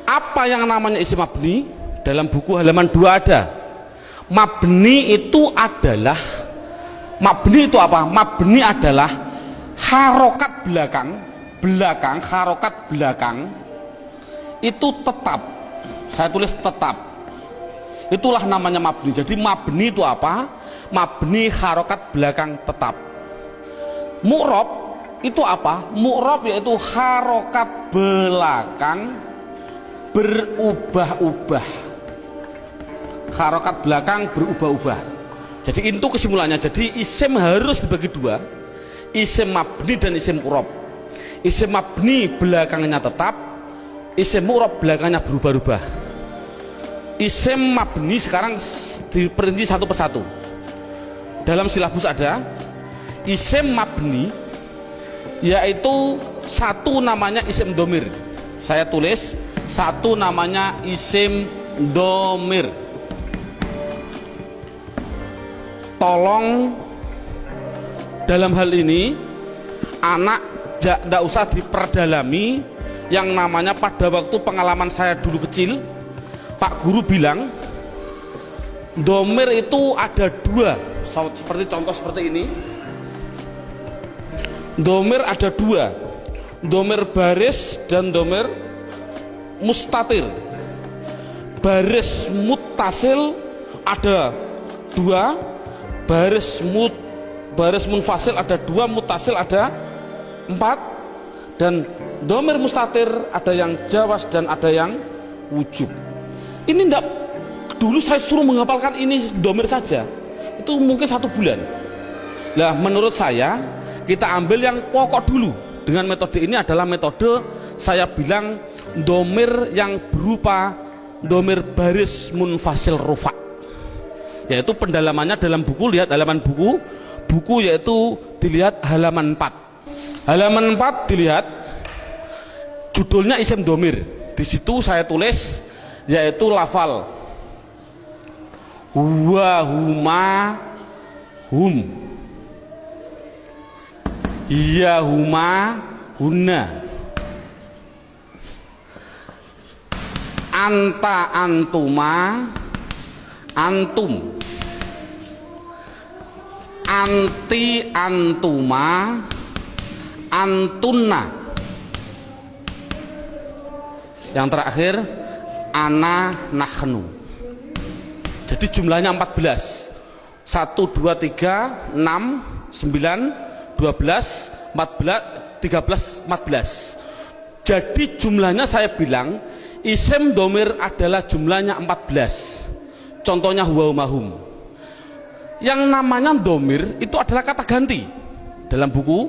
Apa yang namanya isim mabni dalam buku halaman 2 ada. Mabni itu adalah mabni itu apa? Mabni adalah harokat belakang belakang harokat belakang itu tetap. Saya tulis tetap. Itulah namanya mabni. Jadi mabni itu apa? Mabni harokat belakang tetap. Mu'rob itu apa? Mu'rob yaitu harokat belakang berubah-ubah harokat belakang berubah-ubah. Jadi itu kesimpulannya. Jadi isim harus dibagi dua. Isim mabni dan isim mu'rob isim mabni belakangnya tetap isim mu'rab belakangnya berubah-ubah. Isim mabni sekarang diperinci satu persatu. Dalam silabus ada isim mabni yaitu satu namanya isim domir. Saya tulis satu namanya isim domir tolong. Dalam hal ini anak tidak usah diperdalami. Yang namanya pada waktu pengalaman saya dulu kecil Pak Guru bilang domir itu ada dua. Seperti contoh seperti ini. Domir ada dua. Domir baris dan domir mustatir. Baris mutasil ada dua baris mut baris munfasil ada dua mutasil ada empat. Dan domir mustatir ada yang jawas dan ada yang wujub ini enggak dulu saya suruh menghafalkan ini domir saja. Itu mungkin satu bulan. Lah menurut saya kita ambil yang pokok dulu. Dengan metode ini adalah metode saya bilang domir yang berupa domir baris munfasil rufa yaitu pendalamannya dalam buku lihat halaman buku. Buku yaitu dilihat halaman 4 halaman 4 dilihat judulnya isim domir. Di situ saya tulis yaitu lafal. Huwa huma hum iya huma huna anta antuma antum anti antuma antunna. Yang terakhir ana nahnu jadi jumlahnya 14 1 2 3 6 9 12 14 13 14 jadi jumlahnya saya bilang isim domir adalah jumlahnya 14 contohnya huwa mahum yang namanya domir itu adalah kata ganti. Dalam buku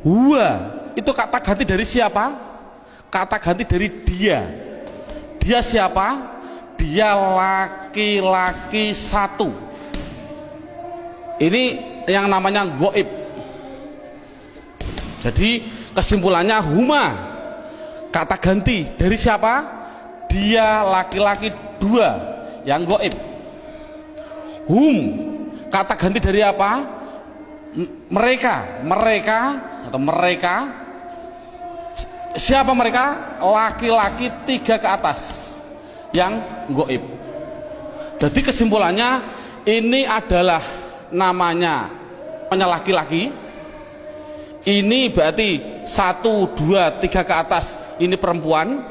huwa itu kata ganti dari siapa? Kata ganti dari dia. Dia siapa? Dia laki-laki satu. Ini yang namanya goib. Jadi kesimpulannya huma kata ganti dari siapa? Dia laki-laki dua yang goib. Hum kata ganti dari apa? Mereka. Mereka atau mereka. Siapa mereka? Laki-laki tiga ke atas yang goib. Jadi kesimpulannya ini adalah namanya hanya laki-laki. Ini berarti satu dua tiga ke atas ini perempuan.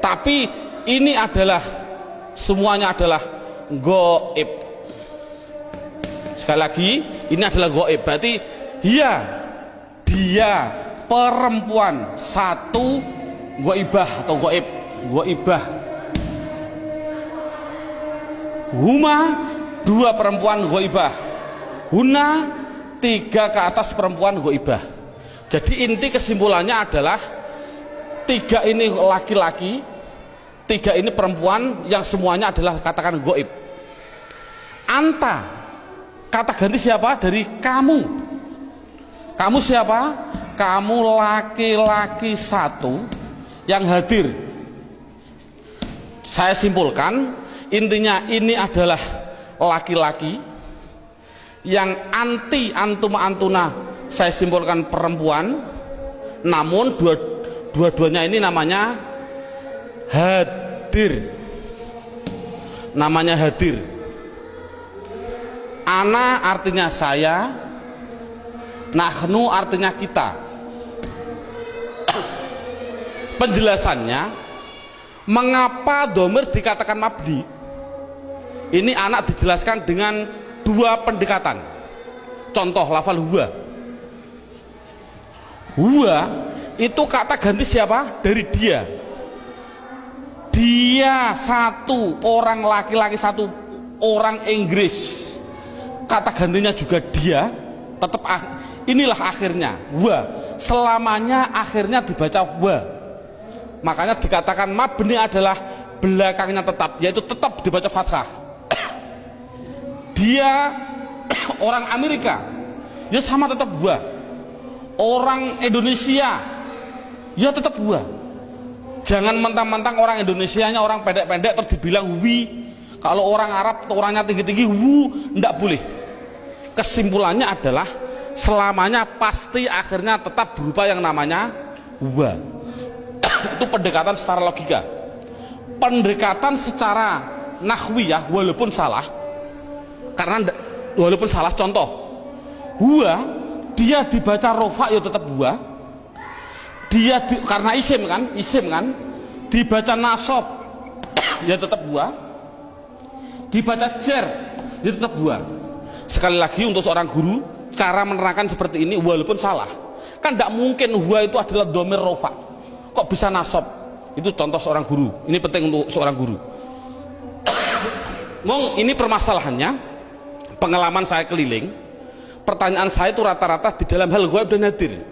Tapi ini adalah semuanya adalah goib sekali lagi ini adalah goib. Berarti iya dia perempuan. Satu goibah atau goib. Goibah. Huma dua perempuan goibah. Huna tiga ke atas perempuan goibah. Jadi inti kesimpulannya adalah tiga ini laki-laki tiga ini perempuan yang semuanya adalah katakan goib. Anta kata ganti siapa? Dari kamu. Kamu siapa? Kamu laki-laki satu yang hadir. Saya simpulkan intinya ini adalah laki-laki yang anti antuma antuna saya simpulkan perempuan. Namun dua dua-duanya ini namanya hadir. Namanya hadir ana artinya saya nahnu artinya kita. Penjelasannya mengapa domir dikatakan mabdi ini anak dijelaskan dengan dua pendekatan. Contoh lafal huwa. Huwa itu kata ganti siapa? Dari dia. Dia satu orang laki-laki satu orang Inggris kata gantinya juga dia tetap inilah akhirnya wa. Selamanya akhirnya dibaca wa. Makanya dikatakan mabni adalah belakangnya tetap yaitu tetap dibaca fathah. Dia orang Amerika ya sama tetap wa. Orang Indonesia ya tetap wa. Jangan mentang-mentang orang Indonesia nya orang pendek-pendek terus dibilang wi kalau orang Arab orangnya tinggi-tinggi wu ndak boleh. Kesimpulannya adalah selamanya pasti akhirnya tetap berupa yang namanya wa itu pendekatan secara logika. Pendekatan secara nahwiyah walaupun salah. Karena walaupun salah contoh. Huwa dia dibaca rofa ya tetap huwa dia di, karena isim kan isim kan dibaca nasob ya tetap huwa dibaca jer ya tetap huwa sekali lagi untuk seorang guru cara menerangkan seperti ini walaupun salah. Kan tidak mungkin huwa itu adalah domir rofa. Kok bisa nasob itu contoh seorang guru. Ini penting untuk seorang guru. Ngomong ini permasalahannya. Pengalaman saya keliling. Pertanyaan saya itu rata-rata di dalam hal goib dan hadir.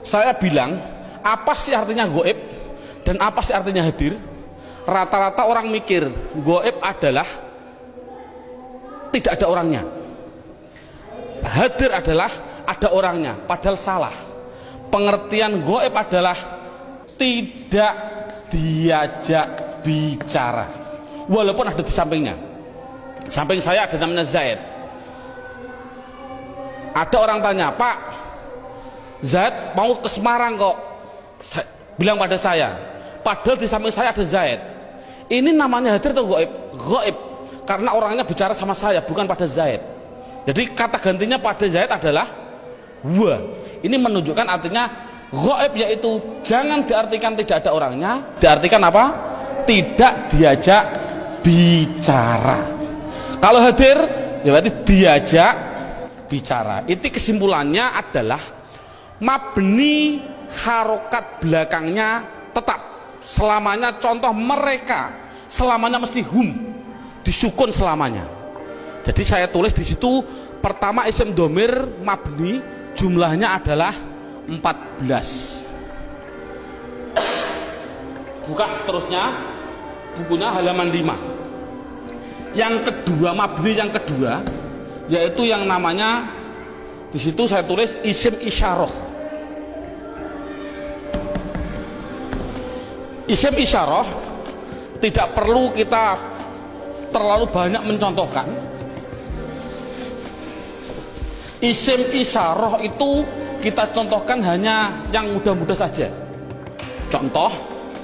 Saya bilang apa sih artinya goib dan apa sih artinya hadir rata-rata orang mikir goib adalah tidak ada orangnya. Hadir adalah ada orangnya padahal salah. Pengertian goib adalah tidak diajak bicara. Walaupun ada di sampingnya. Samping saya ada namanya Zaid. Ada orang tanya Pak Zaid mau ke Semarang kok? Bilang pada saya. Padahal di samping saya ada Zaid ini namanya hadir atau goib goib karena orangnya bicara sama saya bukan pada Zaid. Jadi kata gantinya pada Zaid adalah wa. Ini menunjukkan artinya goib yaitu jangan diartikan tidak ada orangnya diartikan apa? Tidak diajak bicara. Kalau hadir, ya berarti diajak bicara. Itu kesimpulannya adalah mabni harokat belakangnya tetap selamanya contoh mereka. Selamanya mesti hum. Disukun selamanya. Jadi saya tulis di situ pertama isim domir mabni jumlahnya adalah 14 buka seterusnya bukunya halaman 5 yang kedua mabni yang kedua yaitu yang namanya di situ saya tulis isim isyarah isim isyarah tidak perlu kita terlalu banyak mencontohkan. Isim isyarah itu kita contohkan hanya yang mudah-mudah saja. Contoh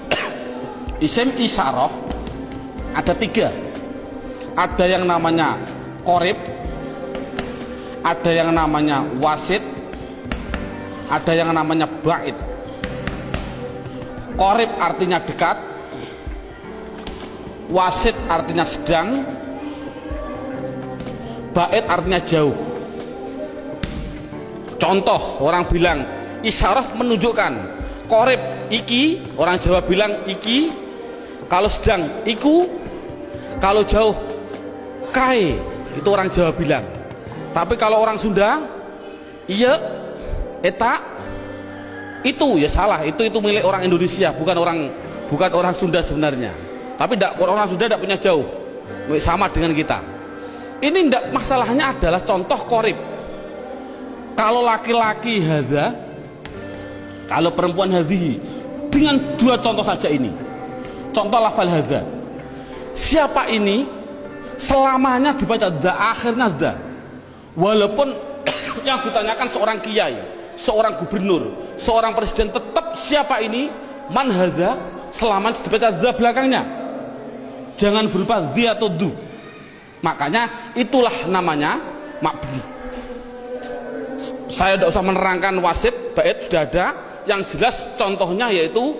isim isyarah ada tiga. Ada yang namanya korib ada yang namanya wasit ada yang namanya bait korib artinya dekat wasit artinya sedang bait artinya jauh. Contoh orang bilang isyarat menunjukkan korib iki orang Jawa bilang iki kalau sedang iku kalau jauh kai itu orang Jawa bilang. Tapi kalau orang Sunda iya eta itu ya salah. Itu itu milik orang Indonesia bukan orang bukan orang Sunda sebenarnya. Tapi tidak orang Sunda tidak punya jauh. Sama dengan kita. Ini ndak masalahnya adalah contoh korib kalau laki-laki hadza kalau perempuan hadhi dengan dua contoh saja ini. Contoh lafal hadza. Siapa ini selamanya dibaca da akhirnya da walaupun yang ditanyakan seorang kiai seorang gubernur seorang presiden tetap siapa ini? Man hadza selamanya dibaca da belakangnya. Jangan berupa di atau du. Makanya itulah namanya makbli saya tidak usah menerangkan wasit bait sudah ada. Yang jelas contohnya yaitu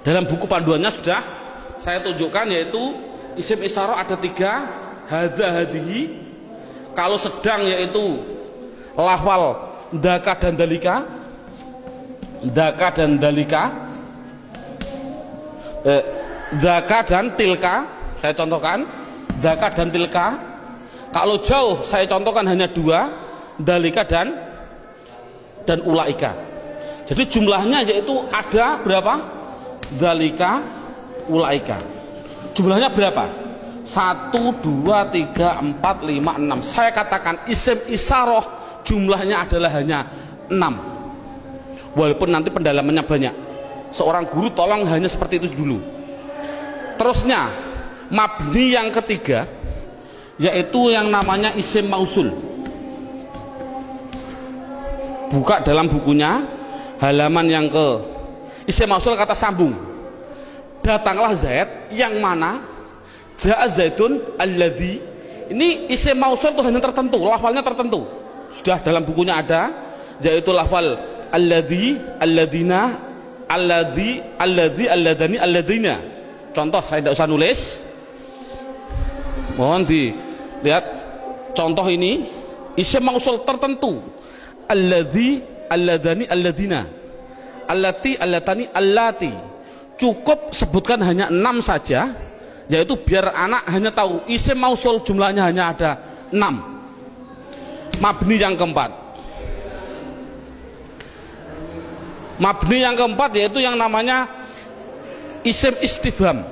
dalam buku panduannya sudah saya tunjukkan yaitu isim isyarah ada tiga hadha hadihi. Kalau sedang yaitu lafal daka dan dalika daka dan dalika. Eh, daka dan tilka saya contohkan. Daka dan tilka. Kalau jauh saya contohkan hanya dua dalika dan dan ulaika. Jadi jumlahnya yaitu ada berapa? Dalika ulaika. Jumlahnya berapa? Satu dua tiga empat lima enam. Saya katakan isim isaroh jumlahnya adalah hanya enam walaupun nanti pendalamannya banyak. Seorang guru tolong hanya seperti itu dulu. Terusnya mabni yang ketiga yaitu yang namanya isim mausul. Buka dalam bukunya halaman yang ke isim mausul kata sambung. Datanglah Zaid yang mana? Ja'a Zaidun alladhi. Ini isim mausul itu hanya tertentu lafalnya tertentu. Sudah dalam bukunya ada yaitu lafal alladhi alladina alladhi alladhi alladani alladina contoh saya tidak usah nulis. Mohon dilihat contoh ini. Isim mausul tertentu. Alladhi alladani alladina allati allatani allati. Cukup sebutkan hanya enam saja yaitu biar anak hanya tahu. Isim mausul jumlahnya hanya ada enam. Mabni yang keempat mabni yang keempat yaitu yang namanya isim istifham.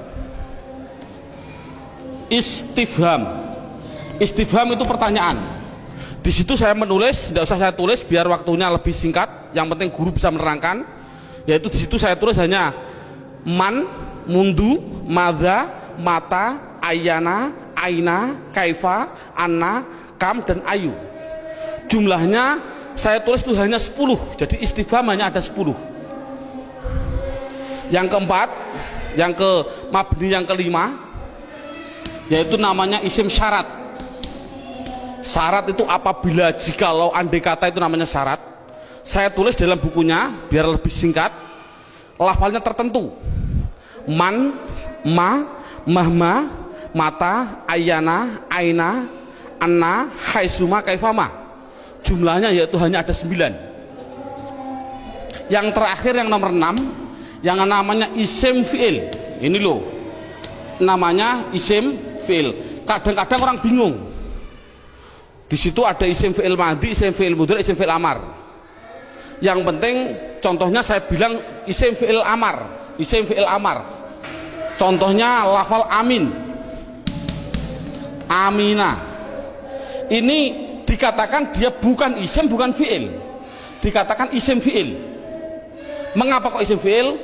Istifham. Istifham itu pertanyaan. Di situ saya menulis tidak usah saya tulis biar waktunya lebih singkat. Yang penting guru bisa menerangkan. Yaitu di situ saya tulis hanya man mundu madza mata ayana aina kaifa anna kam dan ayu. Jumlahnya saya tulis itu hanya 10 jadi istifham hanya ada 10 yang keempat yang ke mabni yang kelima yaitu namanya isim syarat. Syarat itu apabila jikalau andai kata itu namanya syarat saya tulis dalam bukunya biar lebih singkat lafalnya tertentu. Man ma mahma mata ayana aina anna haisuma kaifama jumlahnya yaitu hanya ada sembilan. Yang terakhir yang nomor enam yang namanya isim fi'il. Ini loh namanya isim fi'il. Kadang-kadang orang bingung. Di situ ada isim fi'il madi, isim fi'il mudur, isim fi'il amar. Yang penting contohnya saya bilang isim fi'il amar isim fi'il amar. Contohnya lafal amin. Amina. Ini dikatakan dia bukan isim bukan fi'il. Dikatakan isim fi'il. Mengapa kok isim fi'il?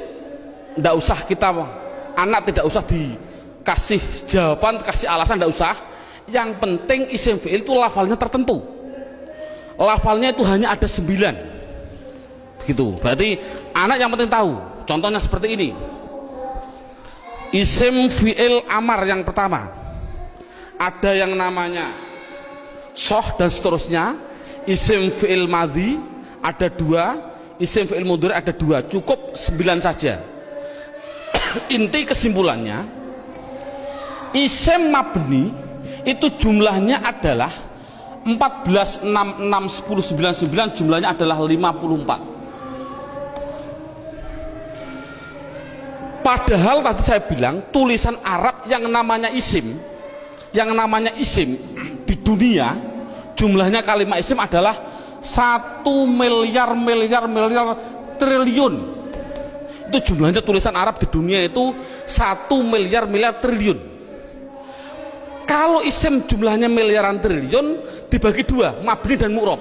Tidak usah kita anak tidak usah dikasih jawaban kasih alasan tidak usah. Yang penting isim fi'il itu lafalnya tertentu. Lafalnya itu hanya ada sembilan. Begitu. Berarti anak yang penting tahu. Contohnya seperti ini. Isim fi'il amar yang pertama. Ada yang namanya soh dan seterusnya. Isim fi'il madhi ada dua isim fi'il mundur ada dua cukup sembilan saja. Inti kesimpulannya isim mabni itu jumlahnya adalah 14 6 6 10 9 9 jumlahnya adalah 54 Padahal tadi saya bilang tulisan Arab yang namanya isim, yang namanya isim di dunia jumlahnya kalimat isim adalah satu miliar miliar miliar triliun. Itu jumlahnya tulisan Arab di dunia itu satu miliar miliar triliun. kalau isim jumlahnya miliaran triliun dibagi dua mabni dan mu'rob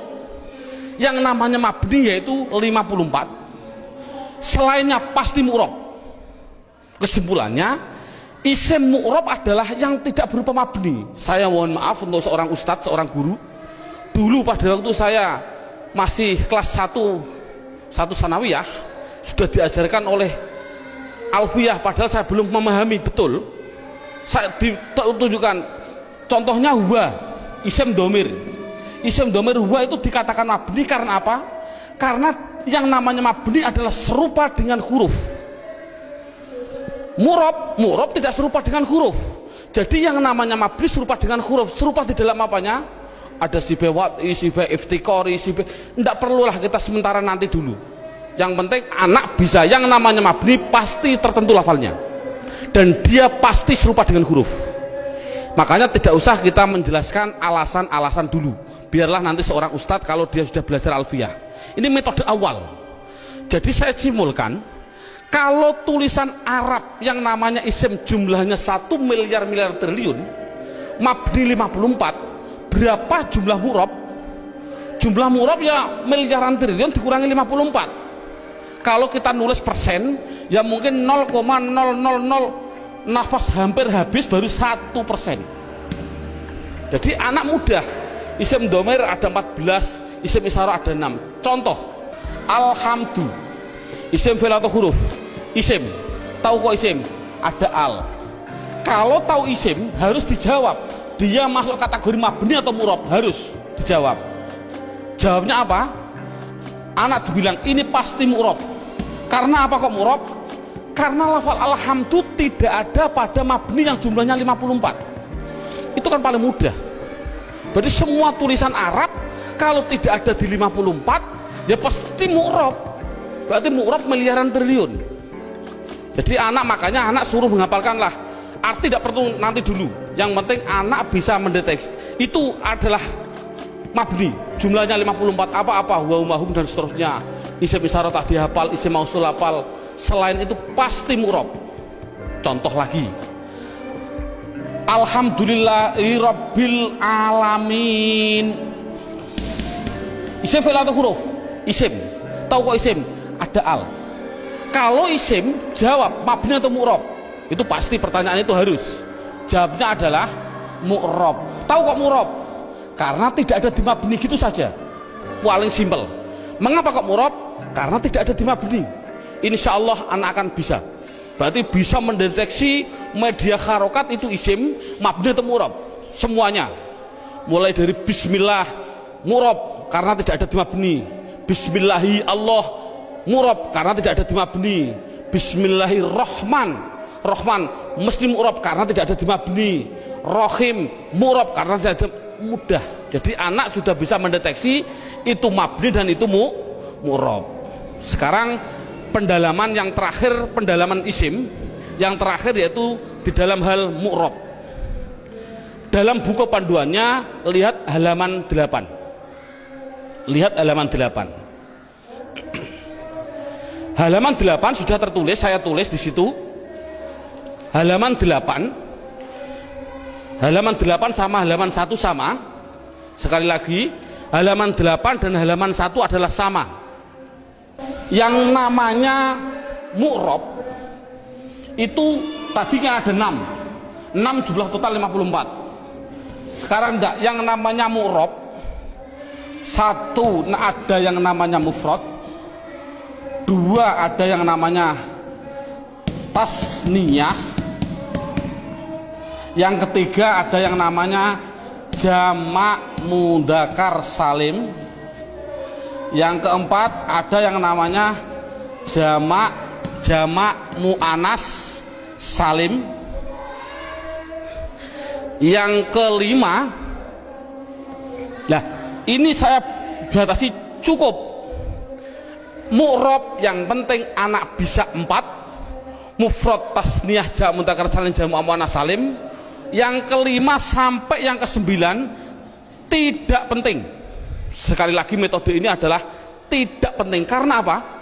yang namanya mabni yaitu 54 selainnya pasti mu'rob kesimpulannya isim mu'rob adalah yang tidak berupa mabni. Saya mohon maaf untuk seorang ustadz, seorang guru. Dulu pada waktu saya masih kelas 1 satu sanawiyah sudah diajarkan oleh alfiyah padahal saya belum memahami betul. Saya ditunjukkan contohnya huwa isim domir. Isim domir huwa itu dikatakan mabni karena apa? Karena yang namanya mabni adalah serupa dengan huruf murob murob tidak serupa dengan huruf. Jadi yang namanya mabni serupa dengan huruf serupa di dalam apanya? Ada si bewat, si be iftikori, si be tidak perlulah kita sementara nanti dulu. Yang penting anak bisa yang namanya mabni pasti tertentu lafalnya. Dan dia pasti serupa dengan huruf. Makanya tidak usah kita menjelaskan alasan-alasan dulu. Biarlah nanti seorang ustadz kalau dia sudah belajar alfiah. Ini metode awal. Jadi saya simulkan kalau tulisan Arab yang namanya isim jumlahnya 1 miliar miliar triliun mabdi 54 berapa jumlah murab? Jumlah murab ya miliaran triliun dikurangi 54 kalau kita nulis persen ya mungkin 0,000 nafas hampir habis baru satu persen. Jadi anak muda isim domer ada 14 isim isara ada 6 contoh alhamdu isim atau huruf isim. Tahu kok isim? Ada al. Kalau tahu isim harus dijawab. Dia masuk kategori mabni atau murab harus dijawab. Jawabnya apa? Anak dibilang ini pasti murab. Karena apa kok murab? Karena lafal alhamdu tidak ada pada mabni yang jumlahnya 54 itu kan paling mudah. Berarti semua tulisan Arab kalau tidak ada di 54 ya pasti mu'rob berarti mu'rob miliaran triliun jadi anak makanya anak suruh menghafalkan lah arti tidak perlu nanti dulu. Yang penting anak bisa mendeteksi. Itu adalah mabni. Jumlahnya 54 apa-apa. Huwa dan seterusnya. Isim isyarat tak dihafal isim mausul hafal. Selain itu pasti murob. Contoh lagi. Alhamdulillahirabbil alamin. Isim fi'il atau huruf. Isim. Tahu kok isim? Ada al kalau isim jawab mabni atau mu'rob? Itu pasti pertanyaan itu harus. Jawabnya adalah mu'rob. Tahu kok mu'rob? Karena tidak ada di mabni gitu saja. Paling simpel. Mengapa kok mu'rob? Karena tidak ada di mabni. Insya Allah anak akan bisa. Berarti bisa mendeteksi media harokat itu isim mabni atau murab semuanya. Mulai dari bismillah murab karena tidak ada di mabni. Bismillahi Allah murab karena tidak ada di mabni bismillahirrahman. Rahman mesti murab karena tidak ada di mabni rohim murab karena tidak ada mudah. Jadi anak sudah bisa mendeteksi itu mabni dan itu mu murab. Sekarang pendalaman yang terakhir pendalaman isim yang terakhir yaitu di dalam hal mu'rob dalam buku panduannya lihat halaman 8 lihat halaman 8 halaman 8 sudah tertulis saya tulis di situ. Halaman 8 halaman 8 sama halaman 1 sama. Sekali lagi halaman 8 dan halaman 1 adalah sama. Yang namanya mu'rob itu tadinya ada 6 6 jumlah total 54 sekarang enggak yang namanya mu'rob satu ada yang namanya mufrad dua ada yang namanya tasniyah. Yang ketiga ada yang namanya jamak mudakar salim. Yang keempat ada yang namanya jamak jamak mu'anas salim. Yang kelima lah ini saya batasi cukup mu'rob yang penting anak bisa empat. Mufrad tasniyah jamak mutakar salim jamak mu'anas salim. Yang kelima sampai yang kesembilan tidak penting. Sekali lagi metode ini adalah tidak penting. Karena apa?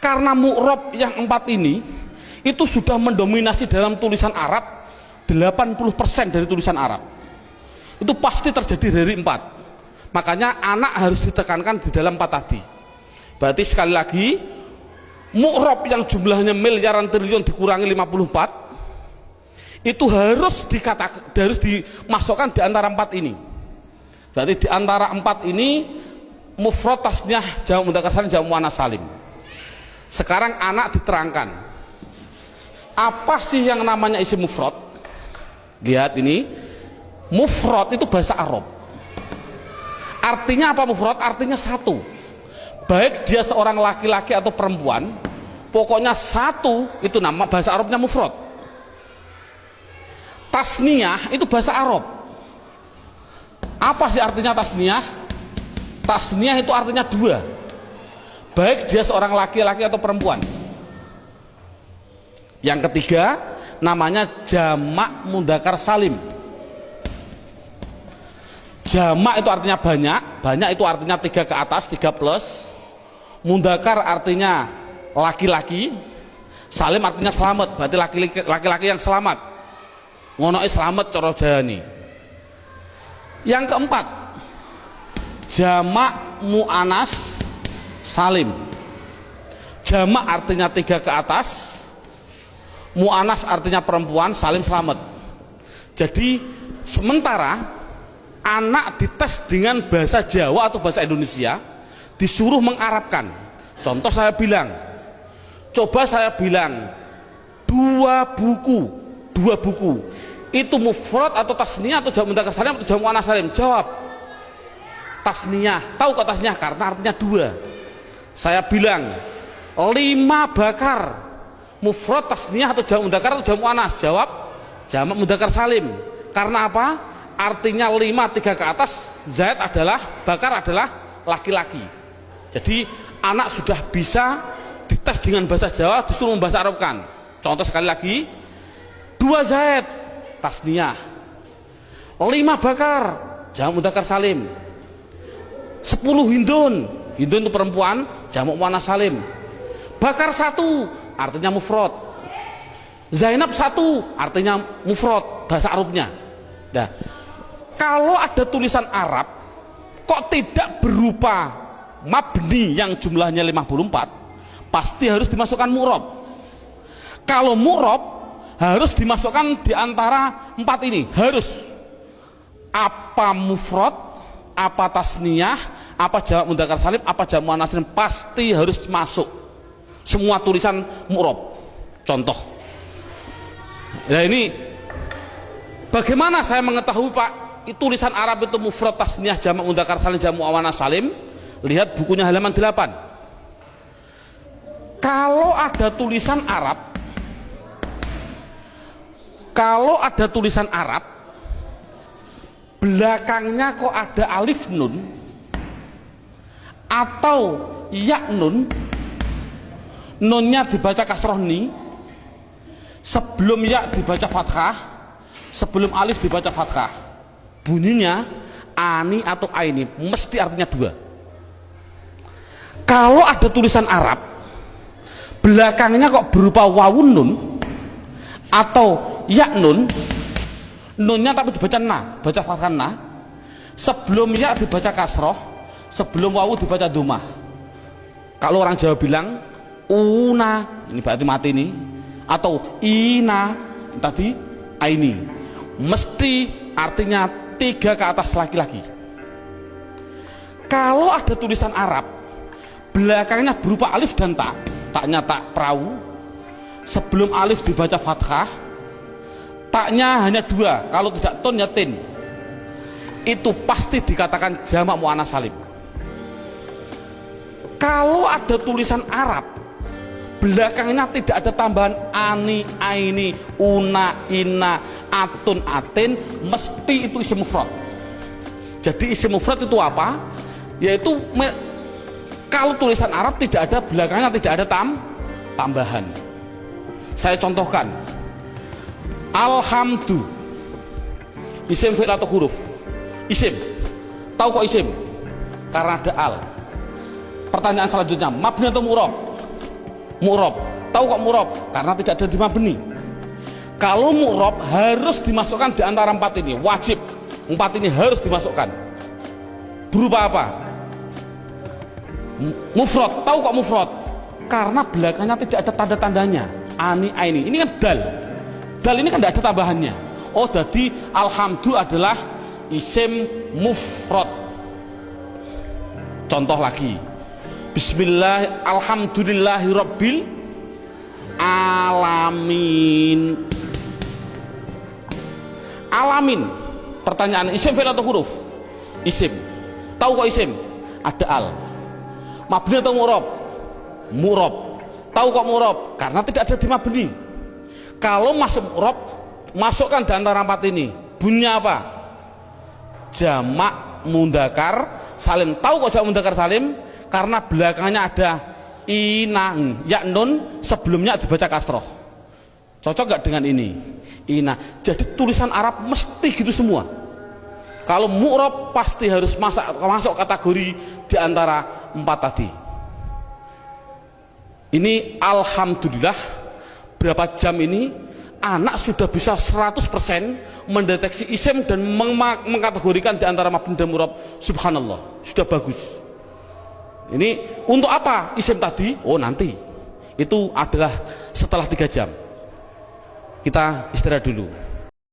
karena mu'rob yang empat ini itu sudah mendominasi dalam tulisan Arab 80% dari tulisan Arab. Itu pasti terjadi dari empat. Makanya anak harus ditekankan di dalam empat tadi berarti sekali lagi mu'rob yang jumlahnya miliaran triliun dikurangi 54 itu harus dikatakan harus dimasukkan di antara empat ini. Berarti di antara empat ini mufrad tasnyah jamu mudzakkar salim jamu muannas salim. Sekarang anak diterangkan apa sih yang namanya isi mufrad lihat ini mufrad itu bahasa Arab. Artinya apa mufrad artinya satu baik dia seorang laki-laki atau perempuan pokoknya satu itu nama bahasa Arabnya mufrad. Tasniyah itu bahasa Arab. Apa sih artinya tasniyah? Tasniyah itu artinya dua. Baik dia seorang laki-laki atau perempuan. Yang ketiga namanya jamak mudakar salim. Jamak itu artinya banyak banyak itu artinya tiga ke atas tiga plus mundakar artinya laki-laki salim artinya selamat. Berarti laki-laki yang selamat. Ngono selamat coro jani yang keempat jamak mu'anas salim. Jamak artinya tiga ke atas mu'anas artinya perempuan salim selamat. Jadi sementara anak dites dengan bahasa Jawa atau bahasa Indonesia disuruh mengarabkan contoh saya bilang coba saya bilang dua buku dua buku. Itu mufrad atau tasniyah atau jamu mudzakkar salim atau jamu anas salim jawab. Tasniyah. Tahu kok tasniyah? Karena artinya dua. Saya bilang lima bakar. Mufrad tasniyah atau jamu mudzakkar atau jamu anas? Jawab. Jamak mudzakkar salim. Karena apa? Artinya lima tiga ke atas zaid adalah bakar adalah laki-laki jadi anak sudah bisa dites dengan bahasa Jawa disuruh membahasa Arabkan. Contoh sekali lagi, dua Zaid tasniyah, lima bakar jamu mudakar salim, sepuluh hindun hindun itu perempuan jamu mana salim, bakar satu artinya mufrad, Zainab satu artinya mufrad bahasa Arabnya. Nah, kalau ada tulisan Arab kok tidak berupa mabni yang jumlahnya 54 pasti harus dimasukkan murob. Kalau murob harus dimasukkan di antara empat ini. Harus. Apa mufrad apa tasniyah apa jawab mudakar salim apa jamu anasin pasti harus masuk. Semua tulisan murob. Contoh. Nah ini bagaimana saya mengetahui pak tulisan Arab itu mufrad tasniyah jamak mudakar salim jamu awana salim lihat bukunya halaman 8 kalau ada tulisan Arab kalau ada tulisan Arab belakangnya kok ada alif nun atau ya nun nunnya dibaca kasroh ni sebelum ya dibaca fathah sebelum alif dibaca fathah. Bunyinya ani atau aini mesti artinya dua kalau ada tulisan Arab belakangnya kok berupa wawun nun atau ya nun nunnya tapi dibaca na baca fathah na. Sebelum ya dibaca kasroh sebelum wawu dibaca duma. Kalau orang Jawa bilang una ini berarti mati ini atau ina tadi aini. Mesti artinya tiga ke atas laki-laki. Kalau ada tulisan Arab belakangnya berupa alif dan tak taknya tak perahu. Sebelum alif dibaca fathah taknya hanya dua. Kalau tidak ton ya tin. Itu pasti dikatakan jamak mu'anas salim. Kalau ada tulisan Arab belakangnya tidak ada tambahan ani, aini, una, ina, atun, atin mesti itu isi mufrad. Jadi isi mufrad itu apa? yaitu kalau tulisan Arab tidak ada belakangnya tidak ada tam tambahan. Saya contohkan. Alhamdu. Isim fi'il atau huruf? Isim. Tahu kok isim? Karena ada al. Pertanyaan selanjutnya mabni atau murob? Murob. Tahu kok murob? Karena tidak ada di mabni. Kalau murob harus dimasukkan di antara empat ini wajib. Empat ini harus dimasukkan. Berupa apa mufrad tahu kok mufrad karena belakangnya tidak ada tanda-tandanya. Ani aini. Ini kan dal. Dal ini kan tidak ada tambahannya. Oh jadi alhamdulillah adalah isim mufrad contoh lagi. Bismillah Alhamdulillahirabbil alamin. Alamin. Pertanyaan isim fi'il atau huruf? Isim. Tahu kok isim? Ada al mabni atau murab murab tahu kok murab karena tidak ada di mabni kalau masuk murab masukkan di antara empat ini. Bunyinya apa? Jamak mundakar salim. Tahu kok jamak mundakar salim? Karena belakangnya ada inang ya nun sebelumnya dibaca kasroh. Cocok gak dengan ini? Ina jadi tulisan Arab mesti gitu semua kalau mu'rob pasti harus masuk, masuk kategori di antara empat tadi. Ini Alhamdulillah berapa jam ini anak sudah bisa 100% mendeteksi isim dan mengkategorikan di antara mabni dan murab. Subhanallah sudah bagus. Ini untuk apa isim tadi? Oh nanti. Itu adalah setelah tiga jam. Kita istirahat dulu